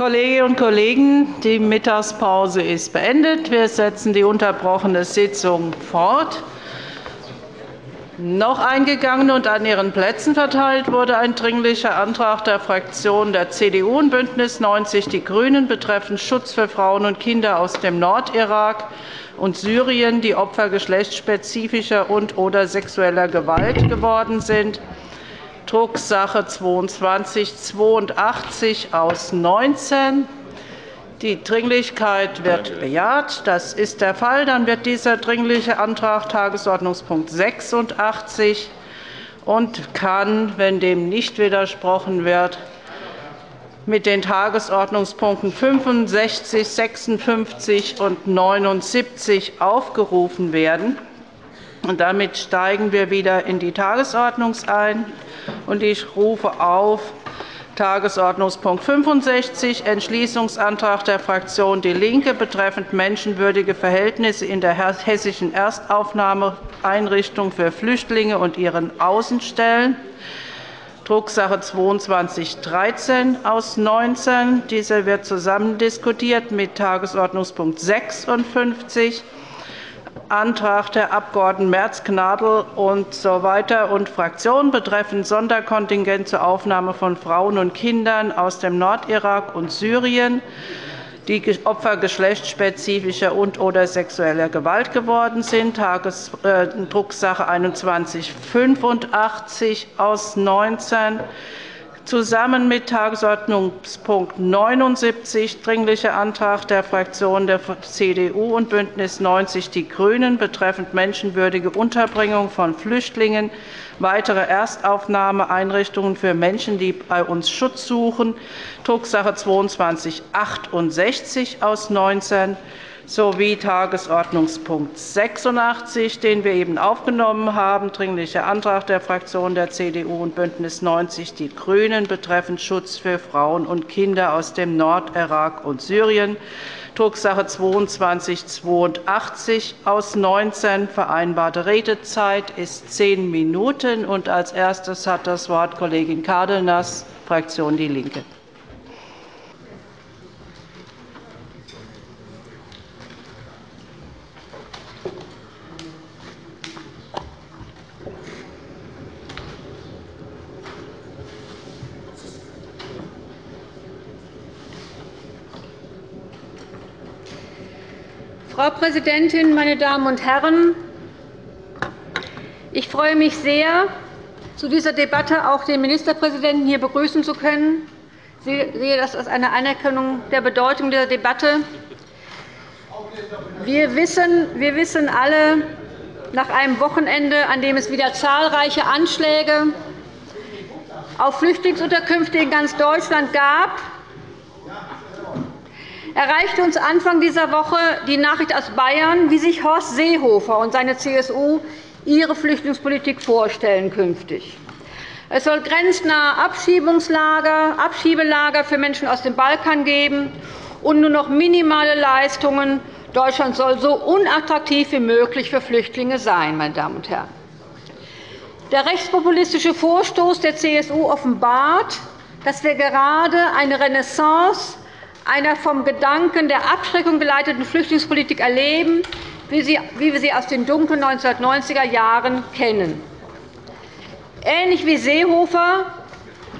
Kolleginnen und Kollegen, die Mittagspause ist beendet. Wir setzen die unterbrochene Sitzung fort. Noch eingegangen und an Ihren Plätzen verteilt wurde ein Dringlicher Antrag der Fraktionen der CDU und BÜNDNIS 90 die GRÜNEN betreffend Schutz für Frauen und Kinder aus dem Nordirak und Syrien, die Opfer geschlechtsspezifischer und/oder sexueller Gewalt geworden sind. Drucksache 2282 aus 19. Die Dringlichkeit wird bejaht. Das ist der Fall. Dann wird dieser Dringliche Antrag Tagesordnungspunkt 86 und kann, wenn dem nicht widersprochen wird, mit den Tagesordnungspunkten 65, 56 und 79 aufgerufen werden. Damit steigen wir wieder in die Tagesordnung ein. Ich rufe auf Tagesordnungspunkt 65, Entschließungsantrag der Fraktion DIE LINKE betreffend menschenwürdige Verhältnisse in der hessischen Erstaufnahmeeinrichtung für Flüchtlinge und ihren Außenstellen, Drucksache 2213 aus 19. Dieser wird zusammen diskutiert mit Tagesordnungspunkt 56 Antrag der Abg. Merz-Gnadl und so weiter und Fraktionen betreffend Sonderkontingent zur Aufnahme von Frauen und Kindern aus dem Nordirak und Syrien, die Opfer geschlechtsspezifischer und/oder sexueller Gewalt geworden sind, äh, Drucksache 2185 aus 19 zusammen mit Tagesordnungspunkt 79, Dringlicher Antrag der Fraktionen der CDU und BÜNDNIS 90 die GRÜNEN betreffend menschenwürdige Unterbringung von Flüchtlingen, weitere Erstaufnahmeeinrichtungen für Menschen, die bei uns Schutz suchen, Drucksache 2268 aus 19 sowie Tagesordnungspunkt 86, den wir eben aufgenommen haben, Dringlicher Antrag der Fraktionen der CDU und BÜNDNIS 90 die GRÜNEN betreffend Schutz für Frauen und Kinder aus dem Nordirak und Syrien, Drucksache 2282 aus 19. Vereinbarte Redezeit ist zehn Minuten. Als erstes hat das Wort Kollegin Cárdenas, Fraktion DIE LINKE. Frau Präsidentin, meine Damen und Herren! Ich freue mich sehr, zu dieser Debatte auch den Ministerpräsidenten hier begrüßen zu können. Ich sehe das als eine Anerkennung der Bedeutung dieser Debatte. Wir wissen, wir wissen alle, nach einem Wochenende, an dem es wieder zahlreiche Anschläge auf Flüchtlingsunterkünfte in ganz Deutschland gab, erreichte uns Anfang dieser Woche die Nachricht aus Bayern, wie sich Horst Seehofer und seine CSU ihre Flüchtlingspolitik vorstellen künftig. Es soll grenznahe Abschiebungslager, Abschiebelager für Menschen aus dem Balkan geben und nur noch minimale Leistungen. Deutschland soll so unattraktiv wie möglich für Flüchtlinge sein. Meine Damen und Herren. Der rechtspopulistische Vorstoß der CSU offenbart, dass wir gerade eine Renaissance einer vom Gedanken der Abschreckung geleiteten Flüchtlingspolitik erleben, wie wir sie aus den dunklen 1990er Jahren kennen. Ähnlich wie Seehofer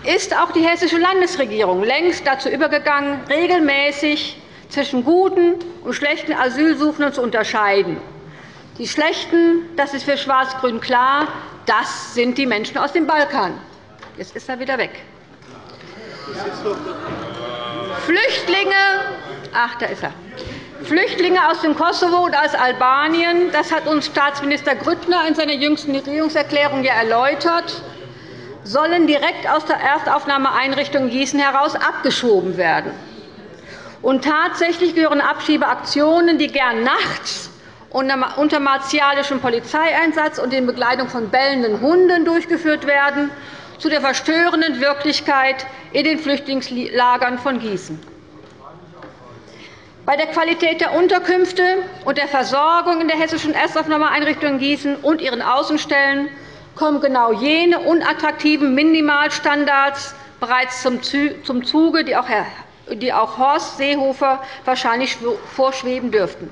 ist auch die hessische Landesregierung längst dazu übergegangen, regelmäßig zwischen guten und schlechten Asylsuchenden zu unterscheiden. Die Schlechten, das ist für Schwarz-Grün klar, das sind die Menschen aus dem Balkan. Jetzt ist er wieder weg. Flüchtlinge, ach, da ist er. Flüchtlinge aus dem Kosovo und aus Albanien, das hat uns Staatsminister Grüttner in seiner jüngsten Regierungserklärung ja erläutert, sollen direkt aus der Erstaufnahmeeinrichtung Gießen heraus abgeschoben werden. Und tatsächlich gehören Abschiebeaktionen, die gern nachts unter martialischem Polizeieinsatz und in Begleitung von bellenden Hunden durchgeführt werden, zu der verstörenden Wirklichkeit in den Flüchtlingslagern von Gießen. Bei der Qualität der Unterkünfte und der Versorgung in der hessischen Erstaufnahmeeinrichtung Gießen und ihren Außenstellen kommen genau jene unattraktiven Minimalstandards bereits zum Zuge, die auch die auch Horst Seehofer wahrscheinlich vorschweben dürften.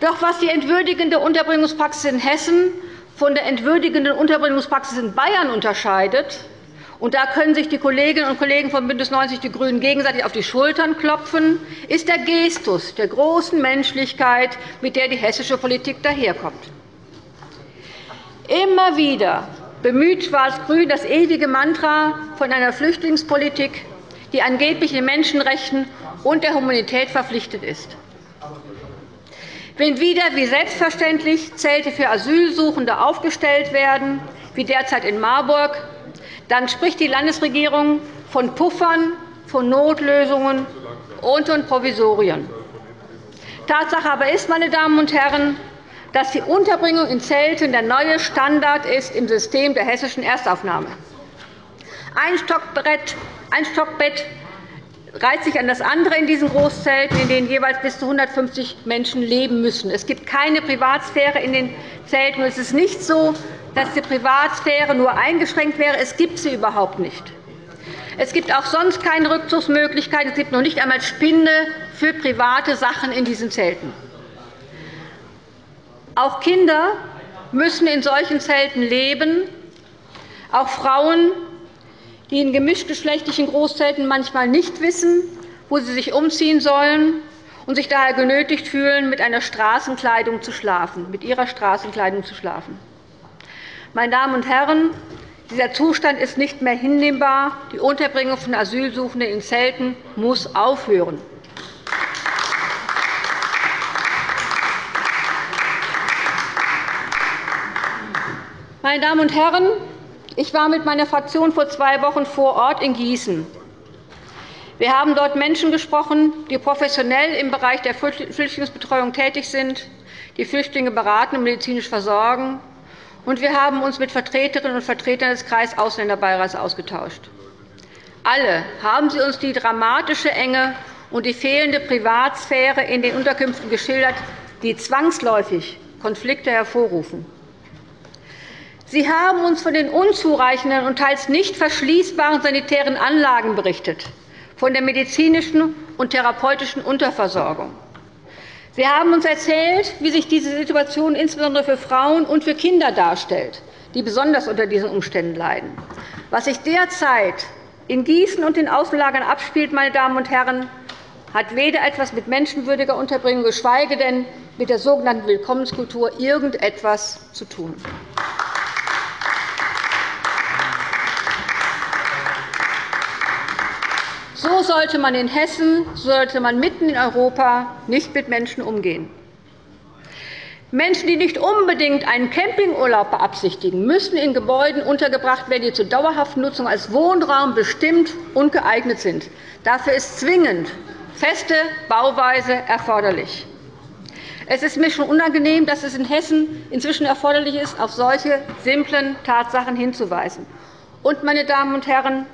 Doch was die entwürdigende Unterbringungspraxis in Hessen von der entwürdigenden Unterbringungspraxis in Bayern unterscheidet, und da können sich die Kolleginnen und Kollegen von BÜNDNIS 90 die GRÜNEN gegenseitig auf die Schultern klopfen, ist der Gestus der großen Menschlichkeit, mit der die hessische Politik daherkommt. Immer wieder bemüht Schwarz-Grün das ewige Mantra von einer Flüchtlingspolitik, die angeblich den Menschenrechten und der Humanität verpflichtet ist. Wenn wieder wie selbstverständlich Zelte für Asylsuchende aufgestellt werden, wie derzeit in Marburg, dann spricht die Landesregierung von Puffern, von Notlösungen und von Provisorien. Tatsache aber ist, meine Damen und Herren, dass die Unterbringung in Zelten der neue Standard ist im System der hessischen Erstaufnahme. Ein ein Stockbett reiht sich an das andere in diesen Großzelten, in denen jeweils bis zu 150 Menschen leben müssen. Es gibt keine Privatsphäre in den Zelten. Es ist nicht so, dass die Privatsphäre nur eingeschränkt wäre. Es gibt sie überhaupt nicht. Es gibt auch sonst keine Rückzugsmöglichkeiten. Es gibt noch nicht einmal Spinde für private Sachen in diesen Zelten. Auch Kinder müssen in solchen Zelten leben, auch Frauen, die in gemischtgeschlechtlichen Großzelten manchmal nicht wissen, wo sie sich umziehen sollen und sich daher genötigt fühlen, mit einer Straßenkleidung zu schlafen, mit ihrer Straßenkleidung zu schlafen. Meine Damen und Herren, dieser Zustand ist nicht mehr hinnehmbar. Die Unterbringung von Asylsuchenden in Zelten muss aufhören. Meine Damen und Herren, ich war mit meiner Fraktion vor zwei Wochen vor Ort in Gießen. Wir haben dort Menschen gesprochen, die professionell im Bereich der Flüchtlingsbetreuung tätig sind, die Flüchtlinge beraten und medizinisch versorgen und wir haben uns mit Vertreterinnen und Vertretern des Kreisausländer-Beirats ausgetauscht. Alle haben sie uns die dramatische Enge und die fehlende Privatsphäre in den Unterkünften geschildert, die zwangsläufig Konflikte hervorrufen. Sie haben uns von den unzureichenden und teils nicht verschließbaren sanitären Anlagen berichtet, von der medizinischen und therapeutischen Unterversorgung. Sie haben uns erzählt, wie sich diese Situation insbesondere für Frauen und für Kinder darstellt, die besonders unter diesen Umständen leiden. Was sich derzeit in Gießen und den Außenlagern abspielt, meine Damen und Herren, hat weder etwas mit menschenwürdiger Unterbringung, geschweige denn mit der sogenannten Willkommenskultur irgendetwas zu tun. So sollte man in Hessen, so sollte man mitten in Europa nicht mit Menschen umgehen. Menschen, die nicht unbedingt einen Campingurlaub beabsichtigen, müssen in Gebäuden untergebracht werden, die zur dauerhaften Nutzung als Wohnraum bestimmt und geeignet sind. Dafür ist zwingend feste Bauweise erforderlich. Es ist mir schon unangenehm, dass es in Hessen inzwischen erforderlich ist, auf solche simplen Tatsachen hinzuweisen. Und, meine Damen und Herren,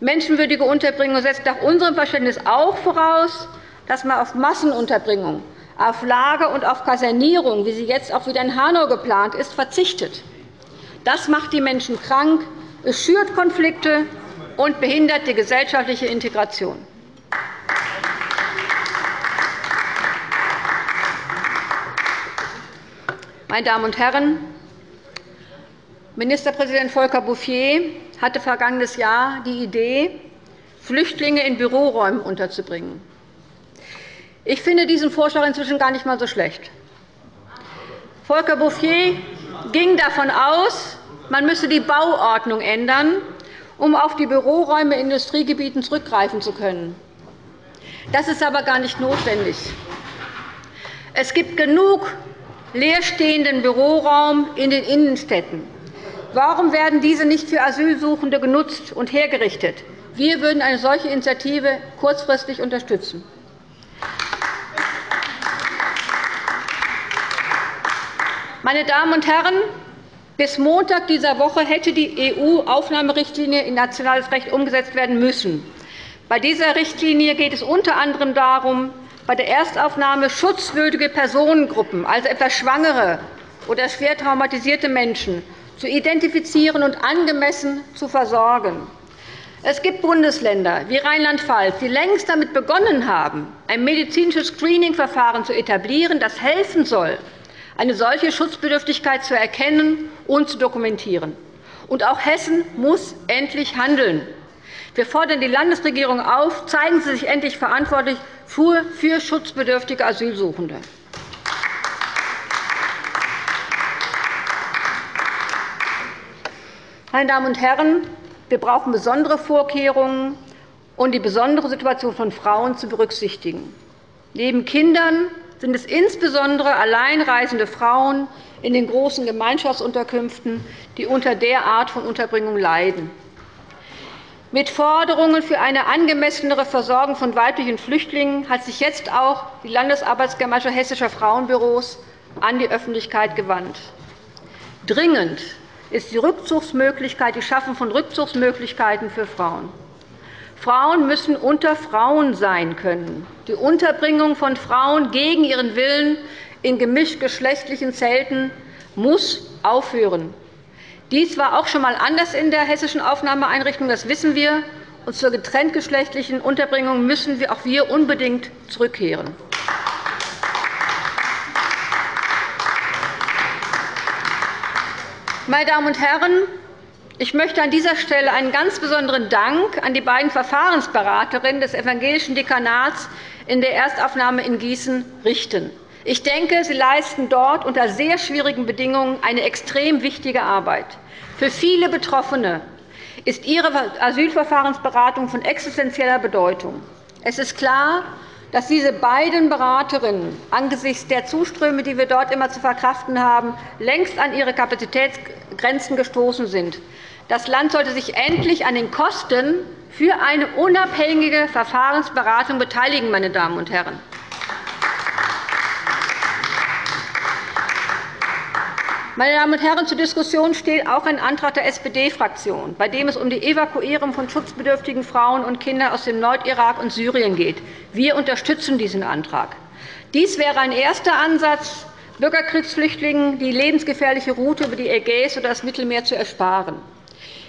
Menschenwürdige Unterbringung setzt nach unserem Verständnis auch voraus, dass man auf Massenunterbringung, auf Lager und auf Kasernierung, wie sie jetzt auch wieder in Hanau geplant ist, verzichtet. Das macht die Menschen krank, es schürt Konflikte und behindert die gesellschaftliche Integration. Meine Damen und Herren, Ministerpräsident Volker Bouffier hatte vergangenes Jahr die Idee, Flüchtlinge in Büroräumen unterzubringen. Ich finde diesen Vorschlag inzwischen gar nicht einmal so schlecht. Volker Bouffier ging davon aus, man müsse die Bauordnung ändern, um auf die Büroräume in Industriegebieten zurückgreifen zu können. Das ist aber gar nicht notwendig. Es gibt genug leerstehenden Büroraum in den Innenstädten. Warum werden diese nicht für Asylsuchende genutzt und hergerichtet? Wir würden eine solche Initiative kurzfristig unterstützen. Meine Damen und Herren, bis Montag dieser Woche hätte die EU-Aufnahmerichtlinie in nationales Recht umgesetzt werden müssen. Bei dieser Richtlinie geht es unter anderem darum, bei der Erstaufnahme schutzwürdige Personengruppen, also etwa Schwangere oder schwer traumatisierte Menschen, zu identifizieren und angemessen zu versorgen. Es gibt Bundesländer wie Rheinland-Pfalz, die längst damit begonnen haben, ein medizinisches Screening-Verfahren zu etablieren, das helfen soll, eine solche Schutzbedürftigkeit zu erkennen und zu dokumentieren. Und auch Hessen muss endlich handeln. Wir fordern die Landesregierung auf, zeigen Sie sich endlich verantwortlich für schutzbedürftige Asylsuchende. Meine Damen und Herren, wir brauchen besondere Vorkehrungen, um die besondere Situation von Frauen zu berücksichtigen. Neben Kindern sind es insbesondere alleinreisende Frauen in den großen Gemeinschaftsunterkünften, die unter der Art von Unterbringung leiden. Mit Forderungen für eine angemessenere Versorgung von weiblichen Flüchtlingen hat sich jetzt auch die Landesarbeitsgemeinschaft Hessischer Frauenbüros an die Öffentlichkeit gewandt. Dringend ist die Rückzugsmöglichkeit, die Schaffung von Rückzugsmöglichkeiten für Frauen. Frauen müssen unter Frauen sein können. Die Unterbringung von Frauen gegen ihren Willen in gemischtgeschlechtlichen Zelten muss aufhören. Dies war auch schon einmal anders in der hessischen Aufnahmeeinrichtung, das wissen wir. Und zur getrenntgeschlechtlichen Unterbringung müssen wir auch wir unbedingt zurückkehren. Meine Damen und Herren, ich möchte an dieser Stelle einen ganz besonderen Dank an die beiden Verfahrensberaterinnen des Evangelischen Dekanats in der Erstaufnahme in Gießen richten. Ich denke, Sie leisten dort unter sehr schwierigen Bedingungen eine extrem wichtige Arbeit. Für viele Betroffene ist Ihre Asylverfahrensberatung von existenzieller Bedeutung. Es ist klar, dass diese beiden Beraterinnen angesichts der Zuströme, die wir dort immer zu verkraften haben, längst an ihre Kapazitätsgrenzen gestoßen sind. Das Land sollte sich endlich an den Kosten für eine unabhängige Verfahrensberatung beteiligen. Meine Damen und Herren. Meine Damen und Herren, zur Diskussion steht auch ein Antrag der SPD-Fraktion, bei dem es um die Evakuierung von schutzbedürftigen Frauen und Kindern aus dem Nordirak und Syrien geht. Wir unterstützen diesen Antrag. Dies wäre ein erster Ansatz, Bürgerkriegsflüchtlingen die lebensgefährliche Route über die Ägäis oder das Mittelmeer zu ersparen.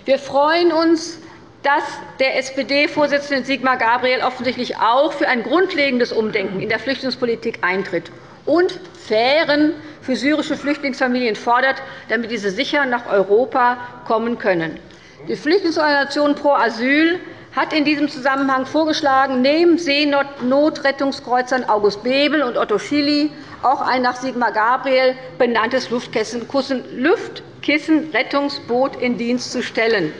Wir freuen uns, dass der SPD-Vorsitzende Sigmar Gabriel offensichtlich auch für ein grundlegendes Umdenken in der Flüchtlingspolitik eintritt und fairen für syrische Flüchtlingsfamilien fordert, damit diese sicher nach Europa kommen können. Die Flüchtlingsorganisation Pro Asyl hat in diesem Zusammenhang vorgeschlagen, neben Seenotrettungskreuzern August Bebel und Otto Schily auch ein nach Sigmar Gabriel benanntes Luftkissenrettungsboot in Dienst zu stellen.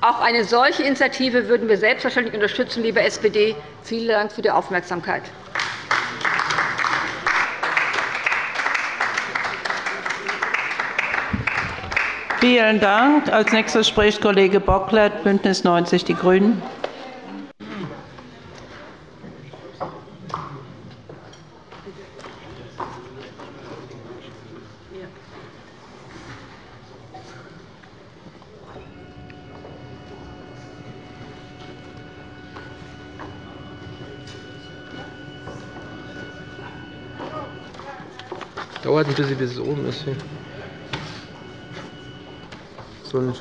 Auch eine solche Initiative würden wir selbstverständlich unterstützen, liebe SPD. Vielen Dank für die Aufmerksamkeit. Vielen Dank. Als nächster spricht Kollege Bocklet, BÜNDNIS 90 die GRÜNEN. Dauert ein bisschen, bis es oben ist. Hier.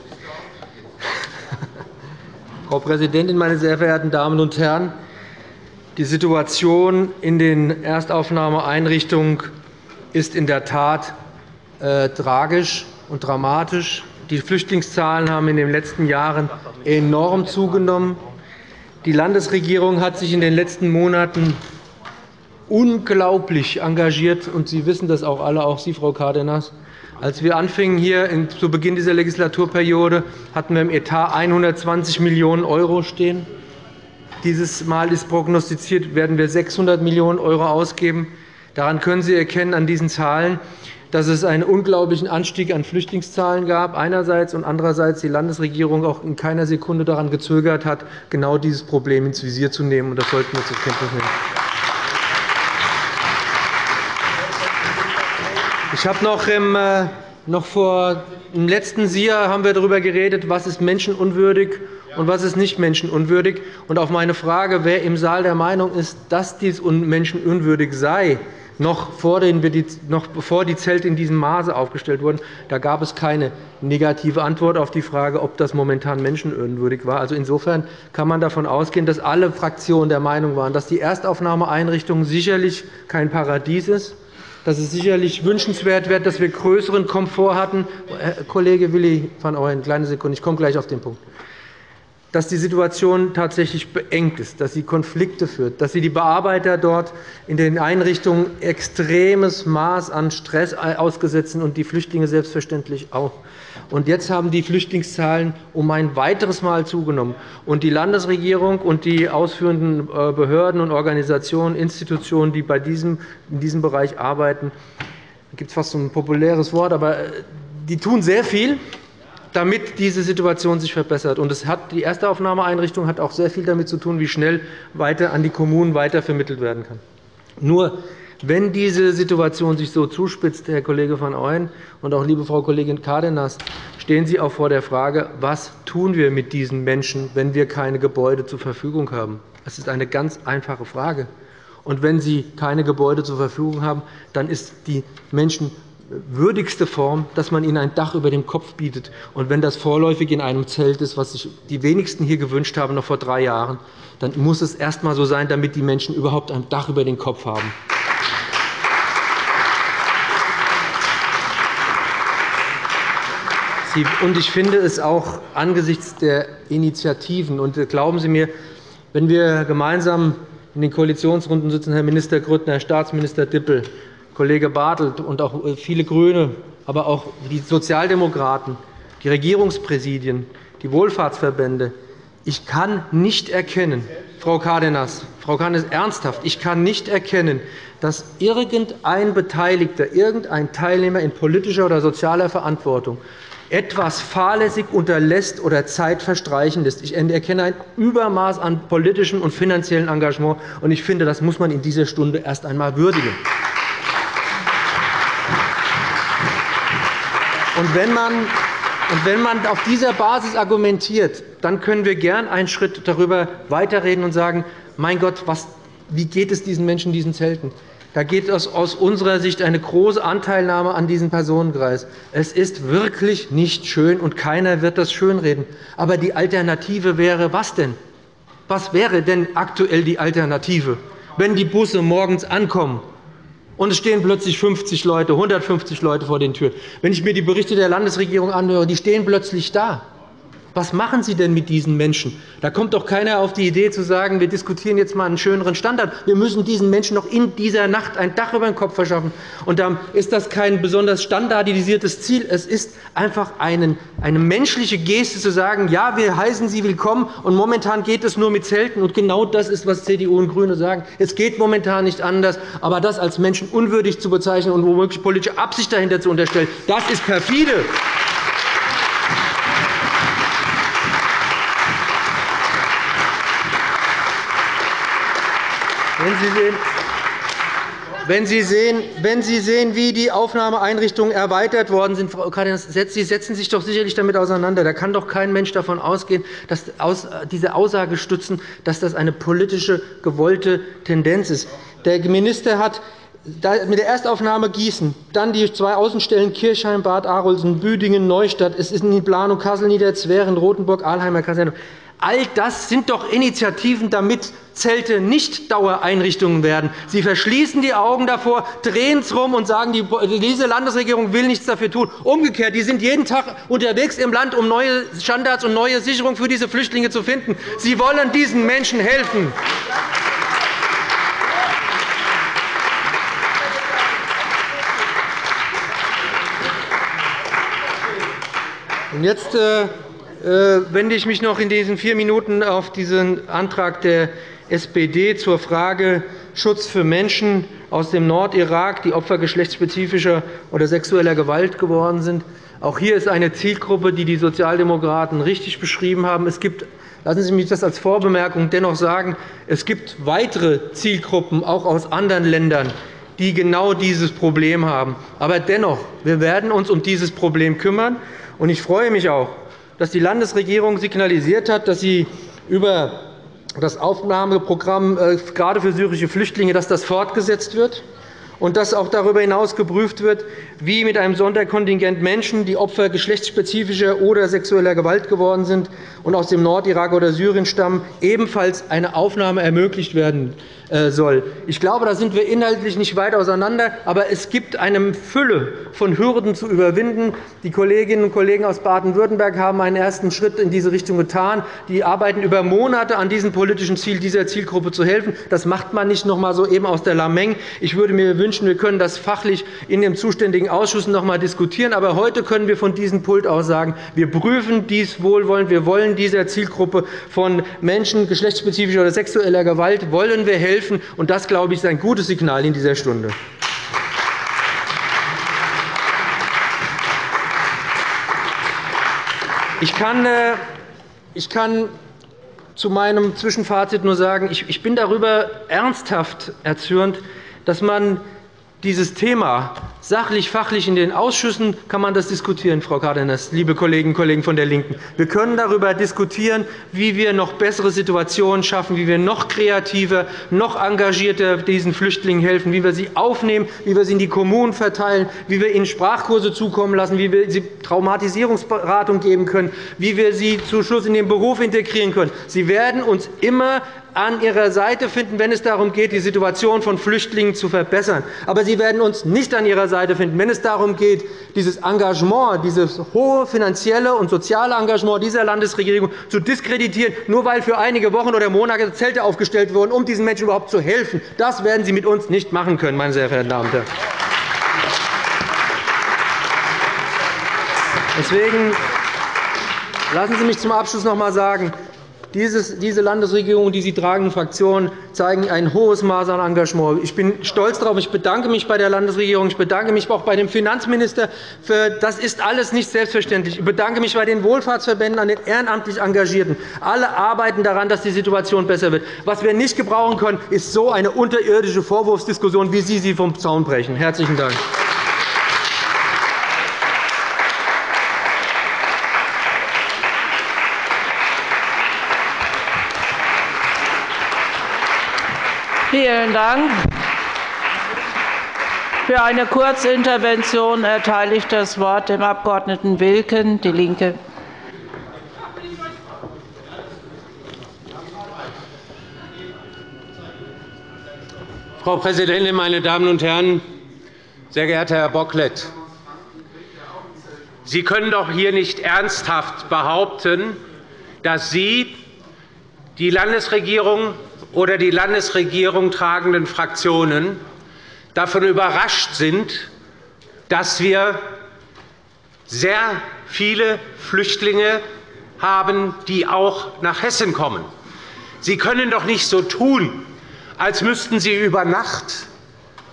Frau Präsidentin, meine sehr verehrten Damen und Herren! Die Situation in den Erstaufnahmeeinrichtungen ist in der Tat äh, tragisch und dramatisch. Die Flüchtlingszahlen haben in den letzten Jahren enorm zugenommen. Die Landesregierung hat sich in den letzten Monaten unglaublich engagiert, und Sie wissen das auch alle, auch Sie, Frau Cárdenas, als wir anfingen hier zu Beginn dieser Legislaturperiode, hatten wir im Etat 120 Millionen € stehen. Dieses Mal ist prognostiziert, werden wir 600 Millionen € ausgeben. Daran können Sie erkennen an diesen Zahlen, dass es einen unglaublichen Anstieg an Flüchtlingszahlen gab einerseits und andererseits die Landesregierung auch in keiner Sekunde daran gezögert hat, genau dieses Problem ins Visier zu nehmen. Das sollten wir zur Kenntnis nehmen. Ich habe noch, im, äh, noch vor im letzten SIA haben wir darüber geredet, was ist menschenunwürdig und was ist nicht menschenunwürdig. Und auf meine Frage, wer im Saal der Meinung ist, dass dies menschenunwürdig sei, noch, bevor die Zelte in diesem Maße aufgestellt wurden, da gab es keine negative Antwort auf die Frage, ob das momentan menschenwürdig war. Also insofern kann man davon ausgehen, dass alle Fraktionen der Meinung waren, dass die Erstaufnahmeeinrichtung sicherlich kein Paradies ist, dass es sicherlich wünschenswert wäre, dass wir größeren Komfort hatten. Herr Kollege Willi van Ooyen, kleine Sekunde, ich komme gleich auf den Punkt dass die Situation tatsächlich beengt ist, dass sie Konflikte führt, dass sie die Bearbeiter dort in den Einrichtungen extremes Maß an Stress ausgesetzt sind und die Flüchtlinge selbstverständlich auch. Und jetzt haben die Flüchtlingszahlen um ein weiteres Mal zugenommen. Und die Landesregierung und die ausführenden äh, Behörden und Organisationen, Institutionen, die bei diesem, in diesem Bereich arbeiten, da gibt es fast so ein populäres Wort, aber äh, die tun sehr viel damit diese Situation sich verbessert. Und es hat, die Erstaufnahmeeinrichtung hat auch sehr viel damit zu tun, wie schnell weiter an die Kommunen weitervermittelt werden kann. Nur wenn diese Situation sich so zuspitzt, Herr Kollege van Ooyen und auch liebe Frau Kollegin Cárdenas, stehen Sie auch vor der Frage, was tun wir mit diesen Menschen, wenn wir keine Gebäude zur Verfügung haben? Das ist eine ganz einfache Frage. Und wenn Sie keine Gebäude zur Verfügung haben, dann ist die Menschen würdigste Form, dass man ihnen ein Dach über dem Kopf bietet. Und wenn das vorläufig in einem Zelt ist, was sich die wenigsten hier gewünscht haben, noch vor drei Jahren, dann muss es erst einmal so sein, damit die Menschen überhaupt ein Dach über den Kopf haben. Und ich finde es auch angesichts der Initiativen, und glauben Sie mir, wenn wir gemeinsam in den Koalitionsrunden sitzen, Herr Minister Grüttner, Herr Staatsminister Dippel, Kollege Bartelt und auch äh, viele GRÜNE, aber auch die Sozialdemokraten, die Regierungspräsidien, die Wohlfahrtsverbände. Ich kann nicht erkennen, Frau Cárdenas, Frau Cárdenas, ernsthaft, ich kann nicht erkennen, dass irgendein Beteiligter, irgendein Teilnehmer in politischer oder sozialer Verantwortung etwas fahrlässig unterlässt oder Zeit verstreichen lässt. Ich erkenne ein Übermaß an politischem und finanziellem Engagement. und Ich finde, das muss man in dieser Stunde erst einmal würdigen. Und wenn man und wenn man auf dieser Basis argumentiert, dann können wir gern einen Schritt darüber weiterreden und sagen, mein Gott, was, wie geht es diesen Menschen diesen Zelten? Da geht es aus unserer Sicht eine große Anteilnahme an diesem Personenkreis. Es ist wirklich nicht schön, und keiner wird das schönreden. Aber die Alternative wäre was denn? Was wäre denn aktuell die Alternative, wenn die Busse morgens ankommen und es stehen plötzlich 50 Leute, 150 Leute vor den Türen. Wenn ich mir die Berichte der Landesregierung anhöre, die stehen plötzlich da. Was machen Sie denn mit diesen Menschen? Da kommt doch keiner auf die Idee zu sagen, wir diskutieren jetzt einmal einen schöneren Standard. Wir müssen diesen Menschen noch in dieser Nacht ein Dach über den Kopf verschaffen. Und dann ist das kein besonders standardisiertes Ziel. Es ist einfach eine menschliche Geste zu sagen, ja, wir heißen Sie willkommen, und momentan geht es nur mit Zelten. Und genau das ist, was CDU und GRÜNE sagen. Es geht momentan nicht anders. Aber das als menschenunwürdig zu bezeichnen und womöglich politische Absicht dahinter zu unterstellen, das ist perfide. Wenn Sie sehen, wenn Sie sehen, wie die Aufnahmeeinrichtungen erweitert worden sind, Frau Cárdenas, Sie setzen sich doch sicherlich damit auseinander. Da kann doch kein Mensch davon ausgehen, dass diese Aussage stützen, dass das eine politische, gewollte Tendenz ist. Der Minister hat mit der Erstaufnahme Gießen, dann die zwei Außenstellen Kirchheim, Bad Arolsen, Büdingen, Neustadt, es ist in die Planung Kassel, Niederzweren, Rotenburg, Ahlheimer Kaserne. All das sind doch Initiativen, damit Zelte nicht Dauereinrichtungen werden. Sie verschließen die Augen davor, drehen es herum und sagen, diese Landesregierung will nichts dafür tun. Umgekehrt, die sind jeden Tag unterwegs im Land, um neue Standards und neue Sicherungen für diese Flüchtlinge zu finden. Sie wollen diesen Menschen helfen. Und jetzt äh, wende ich mich noch in diesen vier Minuten auf diesen Antrag der SPD zur Frage Schutz für Menschen aus dem Nordirak, die Opfer geschlechtsspezifischer oder sexueller Gewalt geworden sind. Auch hier ist eine Zielgruppe, die die Sozialdemokraten richtig beschrieben haben. Es gibt Lassen Sie mich das als Vorbemerkung dennoch sagen. Es gibt weitere Zielgruppen, auch aus anderen Ländern, die genau dieses Problem haben. Aber dennoch, wir werden uns um dieses Problem kümmern. Ich freue mich auch, dass die Landesregierung signalisiert hat, dass sie über das Aufnahmeprogramm äh, gerade für syrische Flüchtlinge dass das fortgesetzt wird und dass auch darüber hinaus geprüft wird, wie mit einem Sonderkontingent Menschen, die Opfer geschlechtsspezifischer oder sexueller Gewalt geworden sind und aus dem Nordirak oder Syrien stammen, ebenfalls eine Aufnahme ermöglicht werden äh, soll. Ich glaube, da sind wir inhaltlich nicht weit auseinander, aber es gibt eine Fülle von Hürden zu überwinden. Die Kolleginnen und Kollegen aus Baden-Württemberg haben einen ersten Schritt in diese Richtung getan. Die arbeiten über Monate an diesem politischen Ziel, dieser Zielgruppe zu helfen. Das macht man nicht noch einmal so eben aus der Lameng. Ich würde mir wünschen, wir können das fachlich in dem zuständigen Ausschuss noch einmal diskutieren. Aber heute können wir von diesem Pult aus sagen, wir prüfen dies wohlwollend. Wir wollen dieser Zielgruppe von Menschen geschlechtsspezifischer oder sexueller Gewalt wollen wir helfen helfen. Und das, glaube ich, ist ein gutes Signal in dieser Stunde. Ich kann, äh, ich kann zu meinem Zwischenfazit nur sagen, ich bin darüber ernsthaft erzürnt, dass man dieses Thema sachlich, fachlich in den Ausschüssen kann man das diskutieren, Frau Cárdenas, liebe Kolleginnen und Kollegen von der LINKEN. Wir können darüber diskutieren, wie wir noch bessere Situationen schaffen, wie wir noch kreativer, noch engagierter diesen Flüchtlingen helfen, wie wir sie aufnehmen, wie wir sie in die Kommunen verteilen, wie wir ihnen Sprachkurse zukommen lassen, wie wir sie Traumatisierungsberatung geben können, wie wir sie zu Schluss in den Beruf integrieren können. Sie werden uns immer an Ihrer Seite finden, wenn es darum geht, die Situation von Flüchtlingen zu verbessern. Aber Sie werden uns nicht an Ihrer Seite finden, wenn es darum geht, dieses Engagement, dieses hohe finanzielle und soziale Engagement dieser Landesregierung zu diskreditieren, nur weil für einige Wochen oder Monate Zelte aufgestellt wurden, um diesen Menschen überhaupt zu helfen. Das werden Sie mit uns nicht machen können, meine sehr verehrten Damen und Herren. Deswegen lassen Sie mich zum Abschluss noch einmal sagen, diese Landesregierung, die Sie tragen, Fraktionen, zeigen ein hohes Maß an Engagement. Ich bin stolz darauf. Ich bedanke mich bei der Landesregierung. Ich bedanke mich auch bei dem Finanzminister. Das ist alles nicht selbstverständlich. Ich bedanke mich bei den Wohlfahrtsverbänden, an den ehrenamtlich Engagierten. Alle arbeiten daran, dass die Situation besser wird. Was wir nicht gebrauchen können, ist so eine unterirdische Vorwurfsdiskussion, wie Sie sie vom Zaun brechen. – Herzlichen Dank. Vielen Dank. Für eine Kurzintervention erteile ich das Wort dem Abg. Wilken, DIE LINKE. Frau Präsidentin, meine Damen und Herren! Sehr geehrter Herr Bocklet, Sie können doch hier nicht ernsthaft behaupten, dass Sie die Landesregierung oder die Landesregierung tragenden Fraktionen davon überrascht sind, dass wir sehr viele Flüchtlinge haben, die auch nach Hessen kommen. Sie können doch nicht so tun, als müssten Sie über Nacht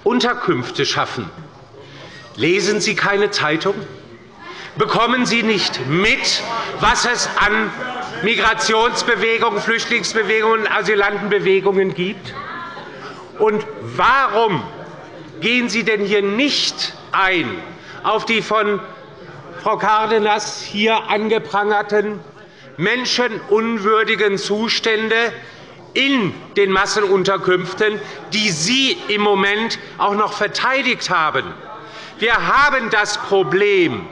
Unterkünfte schaffen. Lesen Sie keine Zeitung? Bekommen Sie nicht mit, was es an Migrationsbewegungen, Flüchtlingsbewegungen und Asylantenbewegungen gibt? Und warum gehen Sie denn hier nicht ein auf die von Frau Cárdenas hier angeprangerten menschenunwürdigen Zustände in den Massenunterkünften, die Sie im Moment auch noch verteidigt haben? Wir haben das Problem,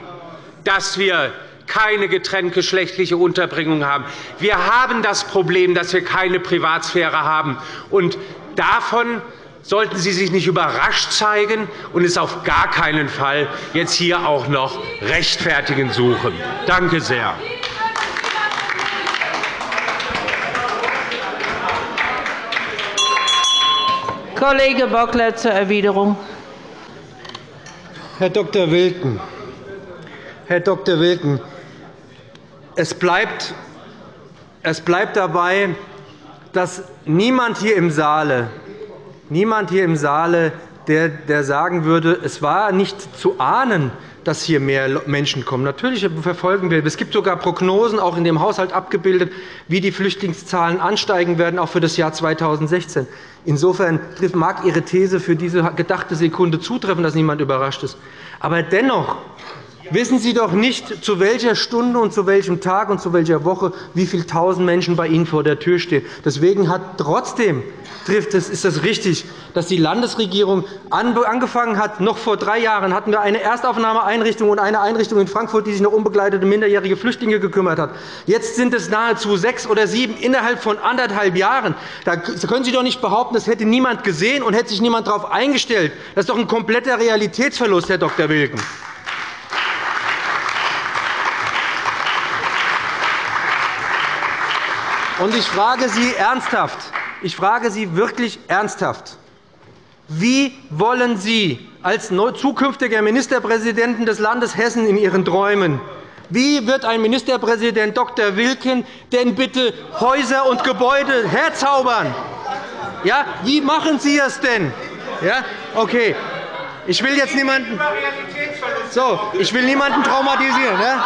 dass wir keine getrenntgeschlechtliche Unterbringung haben. Wir haben das Problem, dass wir keine Privatsphäre haben. Und davon sollten Sie sich nicht überrascht zeigen und es auf gar keinen Fall jetzt hier auch noch rechtfertigen suchen. Danke sehr. Kollege Bocklet zur Erwiderung. Herr Dr. Wilken, Herr Dr. Wilken, es bleibt, es bleibt dabei, dass niemand hier im Saale, niemand hier im Saale der, der sagen würde, es war nicht zu ahnen, dass hier mehr Menschen kommen. Natürlich verfolgen wir. Es gibt sogar Prognosen, auch in dem Haushalt abgebildet, wie die Flüchtlingszahlen ansteigen werden, auch für das Jahr 2016. Insofern mag Ihre These für diese gedachte Sekunde zutreffen, dass niemand überrascht ist. Aber dennoch wissen Sie doch nicht, zu welcher Stunde und zu welchem Tag und zu welcher Woche wie viele tausend Menschen bei Ihnen vor der Tür stehen. Deswegen hat trotzdem trifft es, ist es richtig, dass die Landesregierung angefangen hat. Noch vor drei Jahren hatten wir eine Erstaufnahmeeinrichtung und eine Einrichtung in Frankfurt, die sich um unbegleitete minderjährige Flüchtlinge gekümmert hat. Jetzt sind es nahezu sechs oder sieben innerhalb von anderthalb Jahren. Da können Sie doch nicht behaupten, das hätte niemand gesehen und hätte sich niemand darauf eingestellt. Das ist doch ein kompletter Realitätsverlust, Herr Dr. Wilken. Und ich frage Sie ernsthaft, ich frage Sie wirklich ernsthaft, wie wollen Sie als zukünftiger Ministerpräsidenten des Landes Hessen in Ihren Träumen wie wird ein Ministerpräsident Dr. Wilken denn bitte Häuser und Gebäude herzaubern? Ja, wie machen Sie es denn? Ja, okay. Ich will jetzt niemanden, so, ich will niemanden traumatisieren. Ja?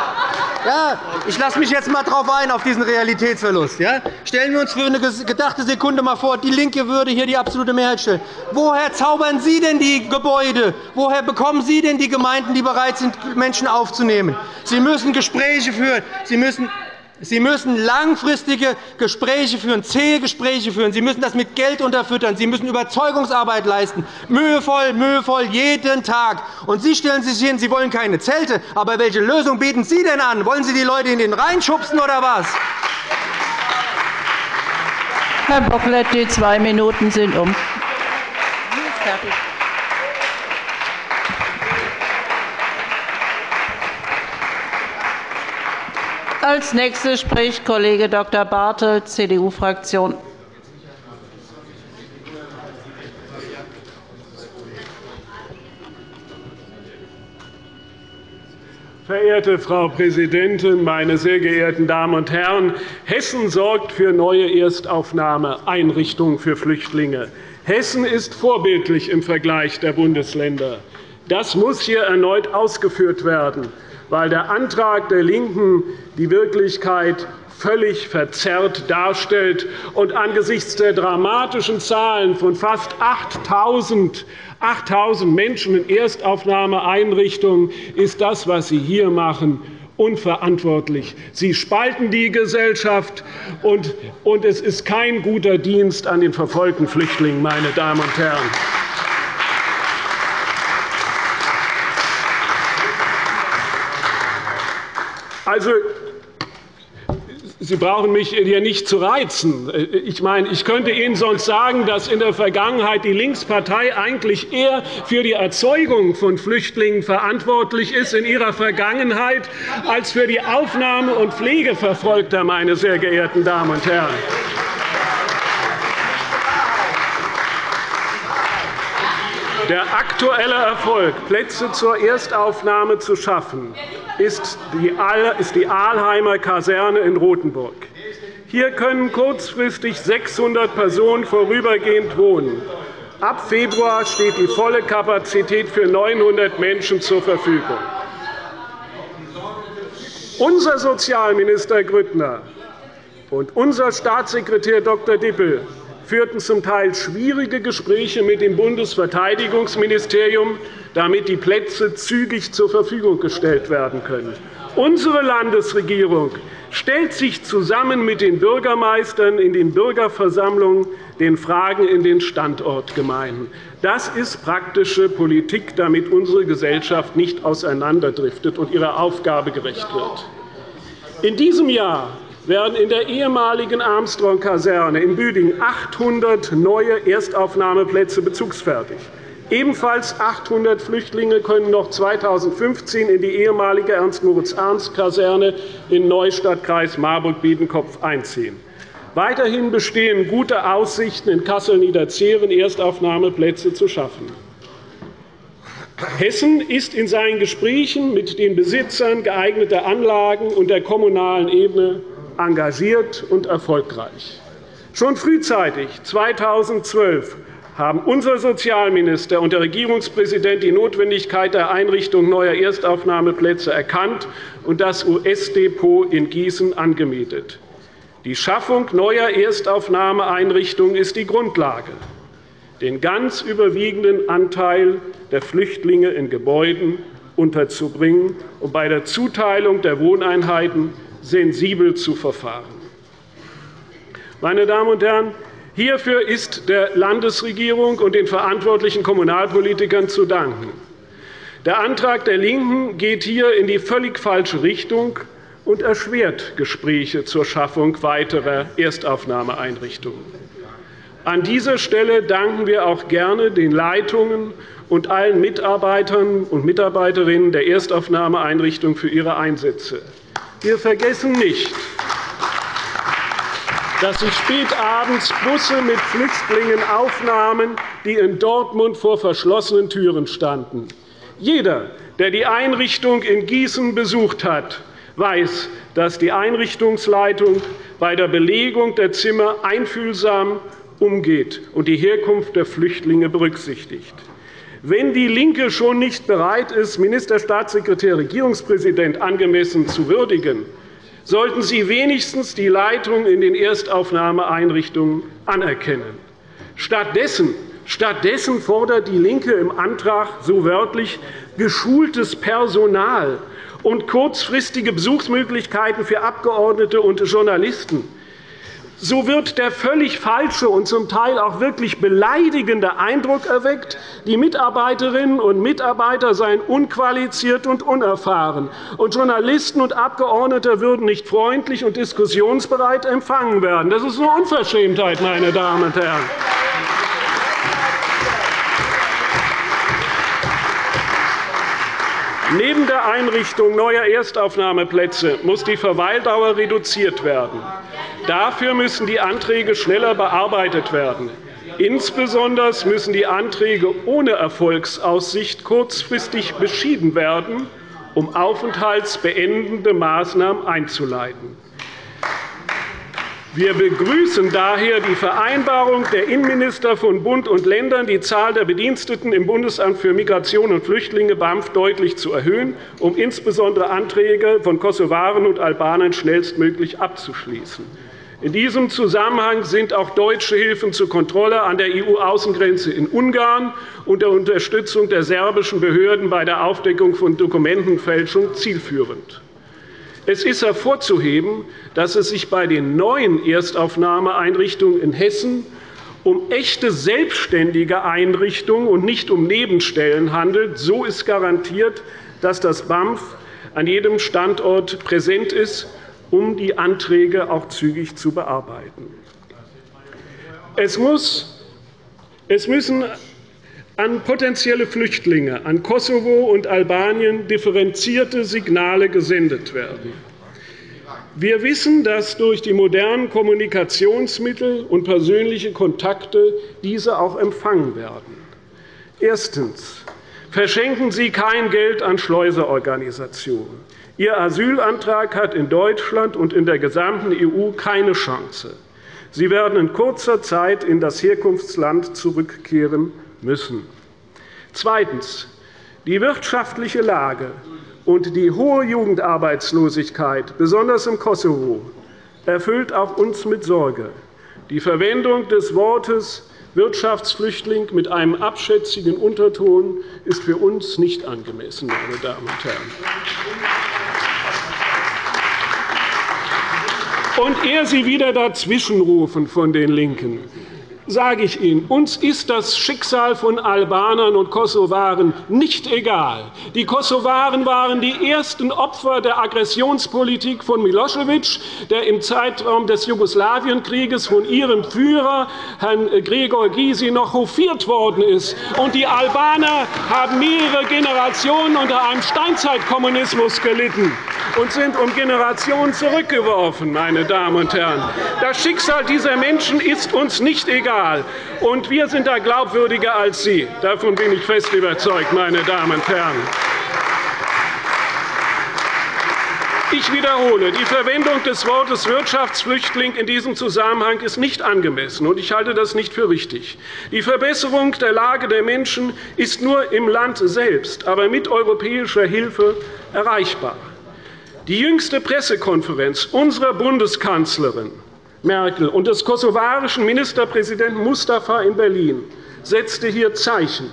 Ja, ich lasse mich jetzt einmal darauf ein, auf diesen Realitätsverlust. Ja? Stellen wir uns für eine gedachte Sekunde mal vor, die LINKE würde hier die absolute Mehrheit stellen. Woher zaubern Sie denn die Gebäude? Woher bekommen Sie denn die Gemeinden, die bereit sind, Menschen aufzunehmen? Sie müssen Gespräche führen. Sie müssen Sie müssen langfristige Gespräche führen, zähe Gespräche führen. Sie müssen das mit Geld unterfüttern. Sie müssen Überzeugungsarbeit leisten, mühevoll, mühevoll, jeden Tag. Und Sie stellen sich hin, Sie wollen keine Zelte. Aber welche Lösung bieten Sie denn an? Wollen Sie die Leute in den Rhein schubsen oder was? Herr Bocklet, die zwei Minuten sind um. Fertig. Als nächstes spricht Kollege Dr. Bartelt, CDU-Fraktion. Verehrte Frau Präsidentin, meine sehr geehrten Damen und Herren! Hessen sorgt für neue Erstaufnahmeeinrichtungen für Flüchtlinge. Hessen ist vorbildlich im Vergleich der Bundesländer. Das muss hier erneut ausgeführt werden weil der Antrag der LINKEN die Wirklichkeit völlig verzerrt darstellt und angesichts der dramatischen Zahlen von fast 8.000 Menschen in Erstaufnahmeeinrichtungen ist das, was Sie hier machen, unverantwortlich. Sie spalten die Gesellschaft, und es ist kein guter Dienst an den verfolgten Flüchtlingen, meine Damen und Herren. Also, Sie brauchen mich hier nicht zu reizen. Ich, meine, ich könnte Ihnen sonst sagen, dass in der Vergangenheit die Linkspartei eigentlich eher für die Erzeugung von Flüchtlingen verantwortlich ist in ihrer Vergangenheit als für die Aufnahme und Pflege Verfolgter, meine sehr geehrten Damen und Herren. Der aktuelle Erfolg, Plätze zur Erstaufnahme zu schaffen, ist die Ahlheimer Kaserne in Rotenburg. Hier können kurzfristig 600 Personen vorübergehend wohnen. Ab Februar steht die volle Kapazität für 900 Menschen zur Verfügung. Unser Sozialminister Grüttner und unser Staatssekretär Dr. Dippel führten zum Teil schwierige Gespräche mit dem Bundesverteidigungsministerium, damit die Plätze zügig zur Verfügung gestellt werden können. Unsere Landesregierung stellt sich zusammen mit den Bürgermeistern in den Bürgerversammlungen den Fragen in den Standortgemeinden. Das ist praktische Politik, damit unsere Gesellschaft nicht auseinanderdriftet und ihrer Aufgabe gerecht wird. In diesem Jahr werden in der ehemaligen Armstrong-Kaserne in Büdingen 800 neue Erstaufnahmeplätze bezugsfertig. Ebenfalls 800 Flüchtlinge können noch 2015 in die ehemalige Ernst-Moritz-Arndt-Kaserne in Neustadt, Kreis Marburg-Biedenkopf einziehen. Weiterhin bestehen gute Aussichten, in Kassel-Niederzeren Erstaufnahmeplätze zu schaffen. Hessen ist in seinen Gesprächen mit den Besitzern geeigneter Anlagen und der kommunalen Ebene engagiert und erfolgreich. Schon frühzeitig 2012 haben unser Sozialminister und der Regierungspräsident die Notwendigkeit der Einrichtung neuer Erstaufnahmeplätze erkannt und das US-Depot in Gießen angemietet. Die Schaffung neuer Erstaufnahmeeinrichtungen ist die Grundlage. Den ganz überwiegenden Anteil der Flüchtlinge in Gebäuden unterzubringen und bei der Zuteilung der Wohneinheiten sensibel zu verfahren. Meine Damen und Herren, hierfür ist der Landesregierung und den verantwortlichen Kommunalpolitikern zu danken. Der Antrag der LINKEN geht hier in die völlig falsche Richtung und erschwert Gespräche zur Schaffung weiterer Erstaufnahmeeinrichtungen. An dieser Stelle danken wir auch gerne den Leitungen und allen Mitarbeitern und Mitarbeiterinnen der Erstaufnahmeeinrichtung für ihre Einsätze. Wir vergessen nicht, dass sich spät abends Busse mit Flüchtlingen aufnahmen, die in Dortmund vor verschlossenen Türen standen. Jeder, der die Einrichtung in Gießen besucht hat, weiß, dass die Einrichtungsleitung bei der Belegung der Zimmer einfühlsam umgeht und die Herkunft der Flüchtlinge berücksichtigt. Wenn DIE LINKE schon nicht bereit ist, Ministerstaatssekretär Regierungspräsident angemessen zu würdigen, sollten Sie wenigstens die Leitung in den Erstaufnahmeeinrichtungen anerkennen. Stattdessen Stattdessen fordert DIE LINKE im Antrag so wörtlich geschultes Personal und kurzfristige Besuchsmöglichkeiten für Abgeordnete und Journalisten. So wird der völlig falsche und zum Teil auch wirklich beleidigende Eindruck erweckt, die Mitarbeiterinnen und Mitarbeiter seien unqualifiziert und unerfahren, und Journalisten und Abgeordnete würden nicht freundlich und diskussionsbereit empfangen werden. Das ist eine Unverschämtheit, meine Damen und Herren. Neben der Einrichtung neuer Erstaufnahmeplätze muss die Verweildauer reduziert werden. Dafür müssen die Anträge schneller bearbeitet werden. Insbesondere müssen die Anträge ohne Erfolgsaussicht kurzfristig beschieden werden, um aufenthaltsbeendende Maßnahmen einzuleiten. Wir begrüßen daher die Vereinbarung der Innenminister von Bund und Ländern, die Zahl der Bediensteten im Bundesamt für Migration und Flüchtlinge BAMF deutlich zu erhöhen, um insbesondere Anträge von Kosovaren und Albanern schnellstmöglich abzuschließen. In diesem Zusammenhang sind auch deutsche Hilfen zur Kontrolle an der EU-Außengrenze in Ungarn und der Unterstützung der serbischen Behörden bei der Aufdeckung von Dokumentenfälschung zielführend. Es ist hervorzuheben, dass es sich bei den neuen Erstaufnahmeeinrichtungen in Hessen um echte selbstständige Einrichtungen und nicht um Nebenstellen handelt. So ist garantiert, dass das BAMF an jedem Standort präsent ist, um die Anträge auch zügig zu bearbeiten. Es, muss, es müssen an potenzielle Flüchtlinge, an Kosovo und Albanien differenzierte Signale gesendet werden. Wir wissen, dass durch die modernen Kommunikationsmittel und persönliche Kontakte diese auch empfangen werden. Erstens. Verschenken Sie kein Geld an Schleuserorganisationen. Ihr Asylantrag hat in Deutschland und in der gesamten EU keine Chance. Sie werden in kurzer Zeit in das Herkunftsland zurückkehren müssen. Zweitens. Die wirtschaftliche Lage und die hohe Jugendarbeitslosigkeit, besonders im Kosovo, erfüllt auch uns mit Sorge. Die Verwendung des Wortes Wirtschaftsflüchtling mit einem abschätzigen Unterton ist für uns nicht angemessen, meine Damen und Herren. Und ehe Sie wieder dazwischenrufen von den LINKEN, sage ich Ihnen, uns ist das Schicksal von Albanern und Kosovaren nicht egal. Die Kosovaren waren die ersten Opfer der Aggressionspolitik von Milosevic, der im Zeitraum des Jugoslawienkrieges von ihrem Führer, Herrn Gregor Gysi, noch hofiert worden ist. Und die Albaner haben mehrere Generationen unter einem Steinzeitkommunismus gelitten und sind um Generationen zurückgeworfen, meine Damen und Herren. Das Schicksal dieser Menschen ist uns nicht egal. Und wir sind da glaubwürdiger als Sie. Davon bin ich fest überzeugt, meine Damen und Herren. Ich wiederhole, die Verwendung des Wortes Wirtschaftsflüchtling in diesem Zusammenhang ist nicht angemessen, und ich halte das nicht für richtig. Die Verbesserung der Lage der Menschen ist nur im Land selbst, aber mit europäischer Hilfe erreichbar. Die jüngste Pressekonferenz unserer Bundeskanzlerin Merkel und des kosovarischen Ministerpräsidenten Mustafa in Berlin setzte hier Zeichen.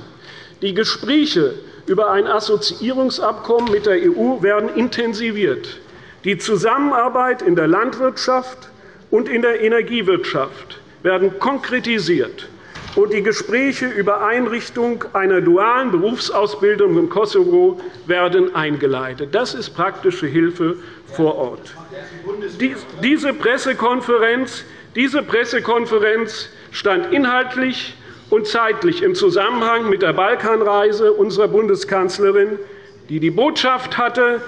Die Gespräche über ein Assoziierungsabkommen mit der EU werden intensiviert. Die Zusammenarbeit in der Landwirtschaft und in der Energiewirtschaft werden konkretisiert und die Gespräche über Einrichtung einer dualen Berufsausbildung im Kosovo werden eingeleitet. Das ist praktische Hilfe vor Ort. Diese Pressekonferenz, diese Pressekonferenz stand inhaltlich und zeitlich im Zusammenhang mit der Balkanreise unserer Bundeskanzlerin, die die Botschaft hatte,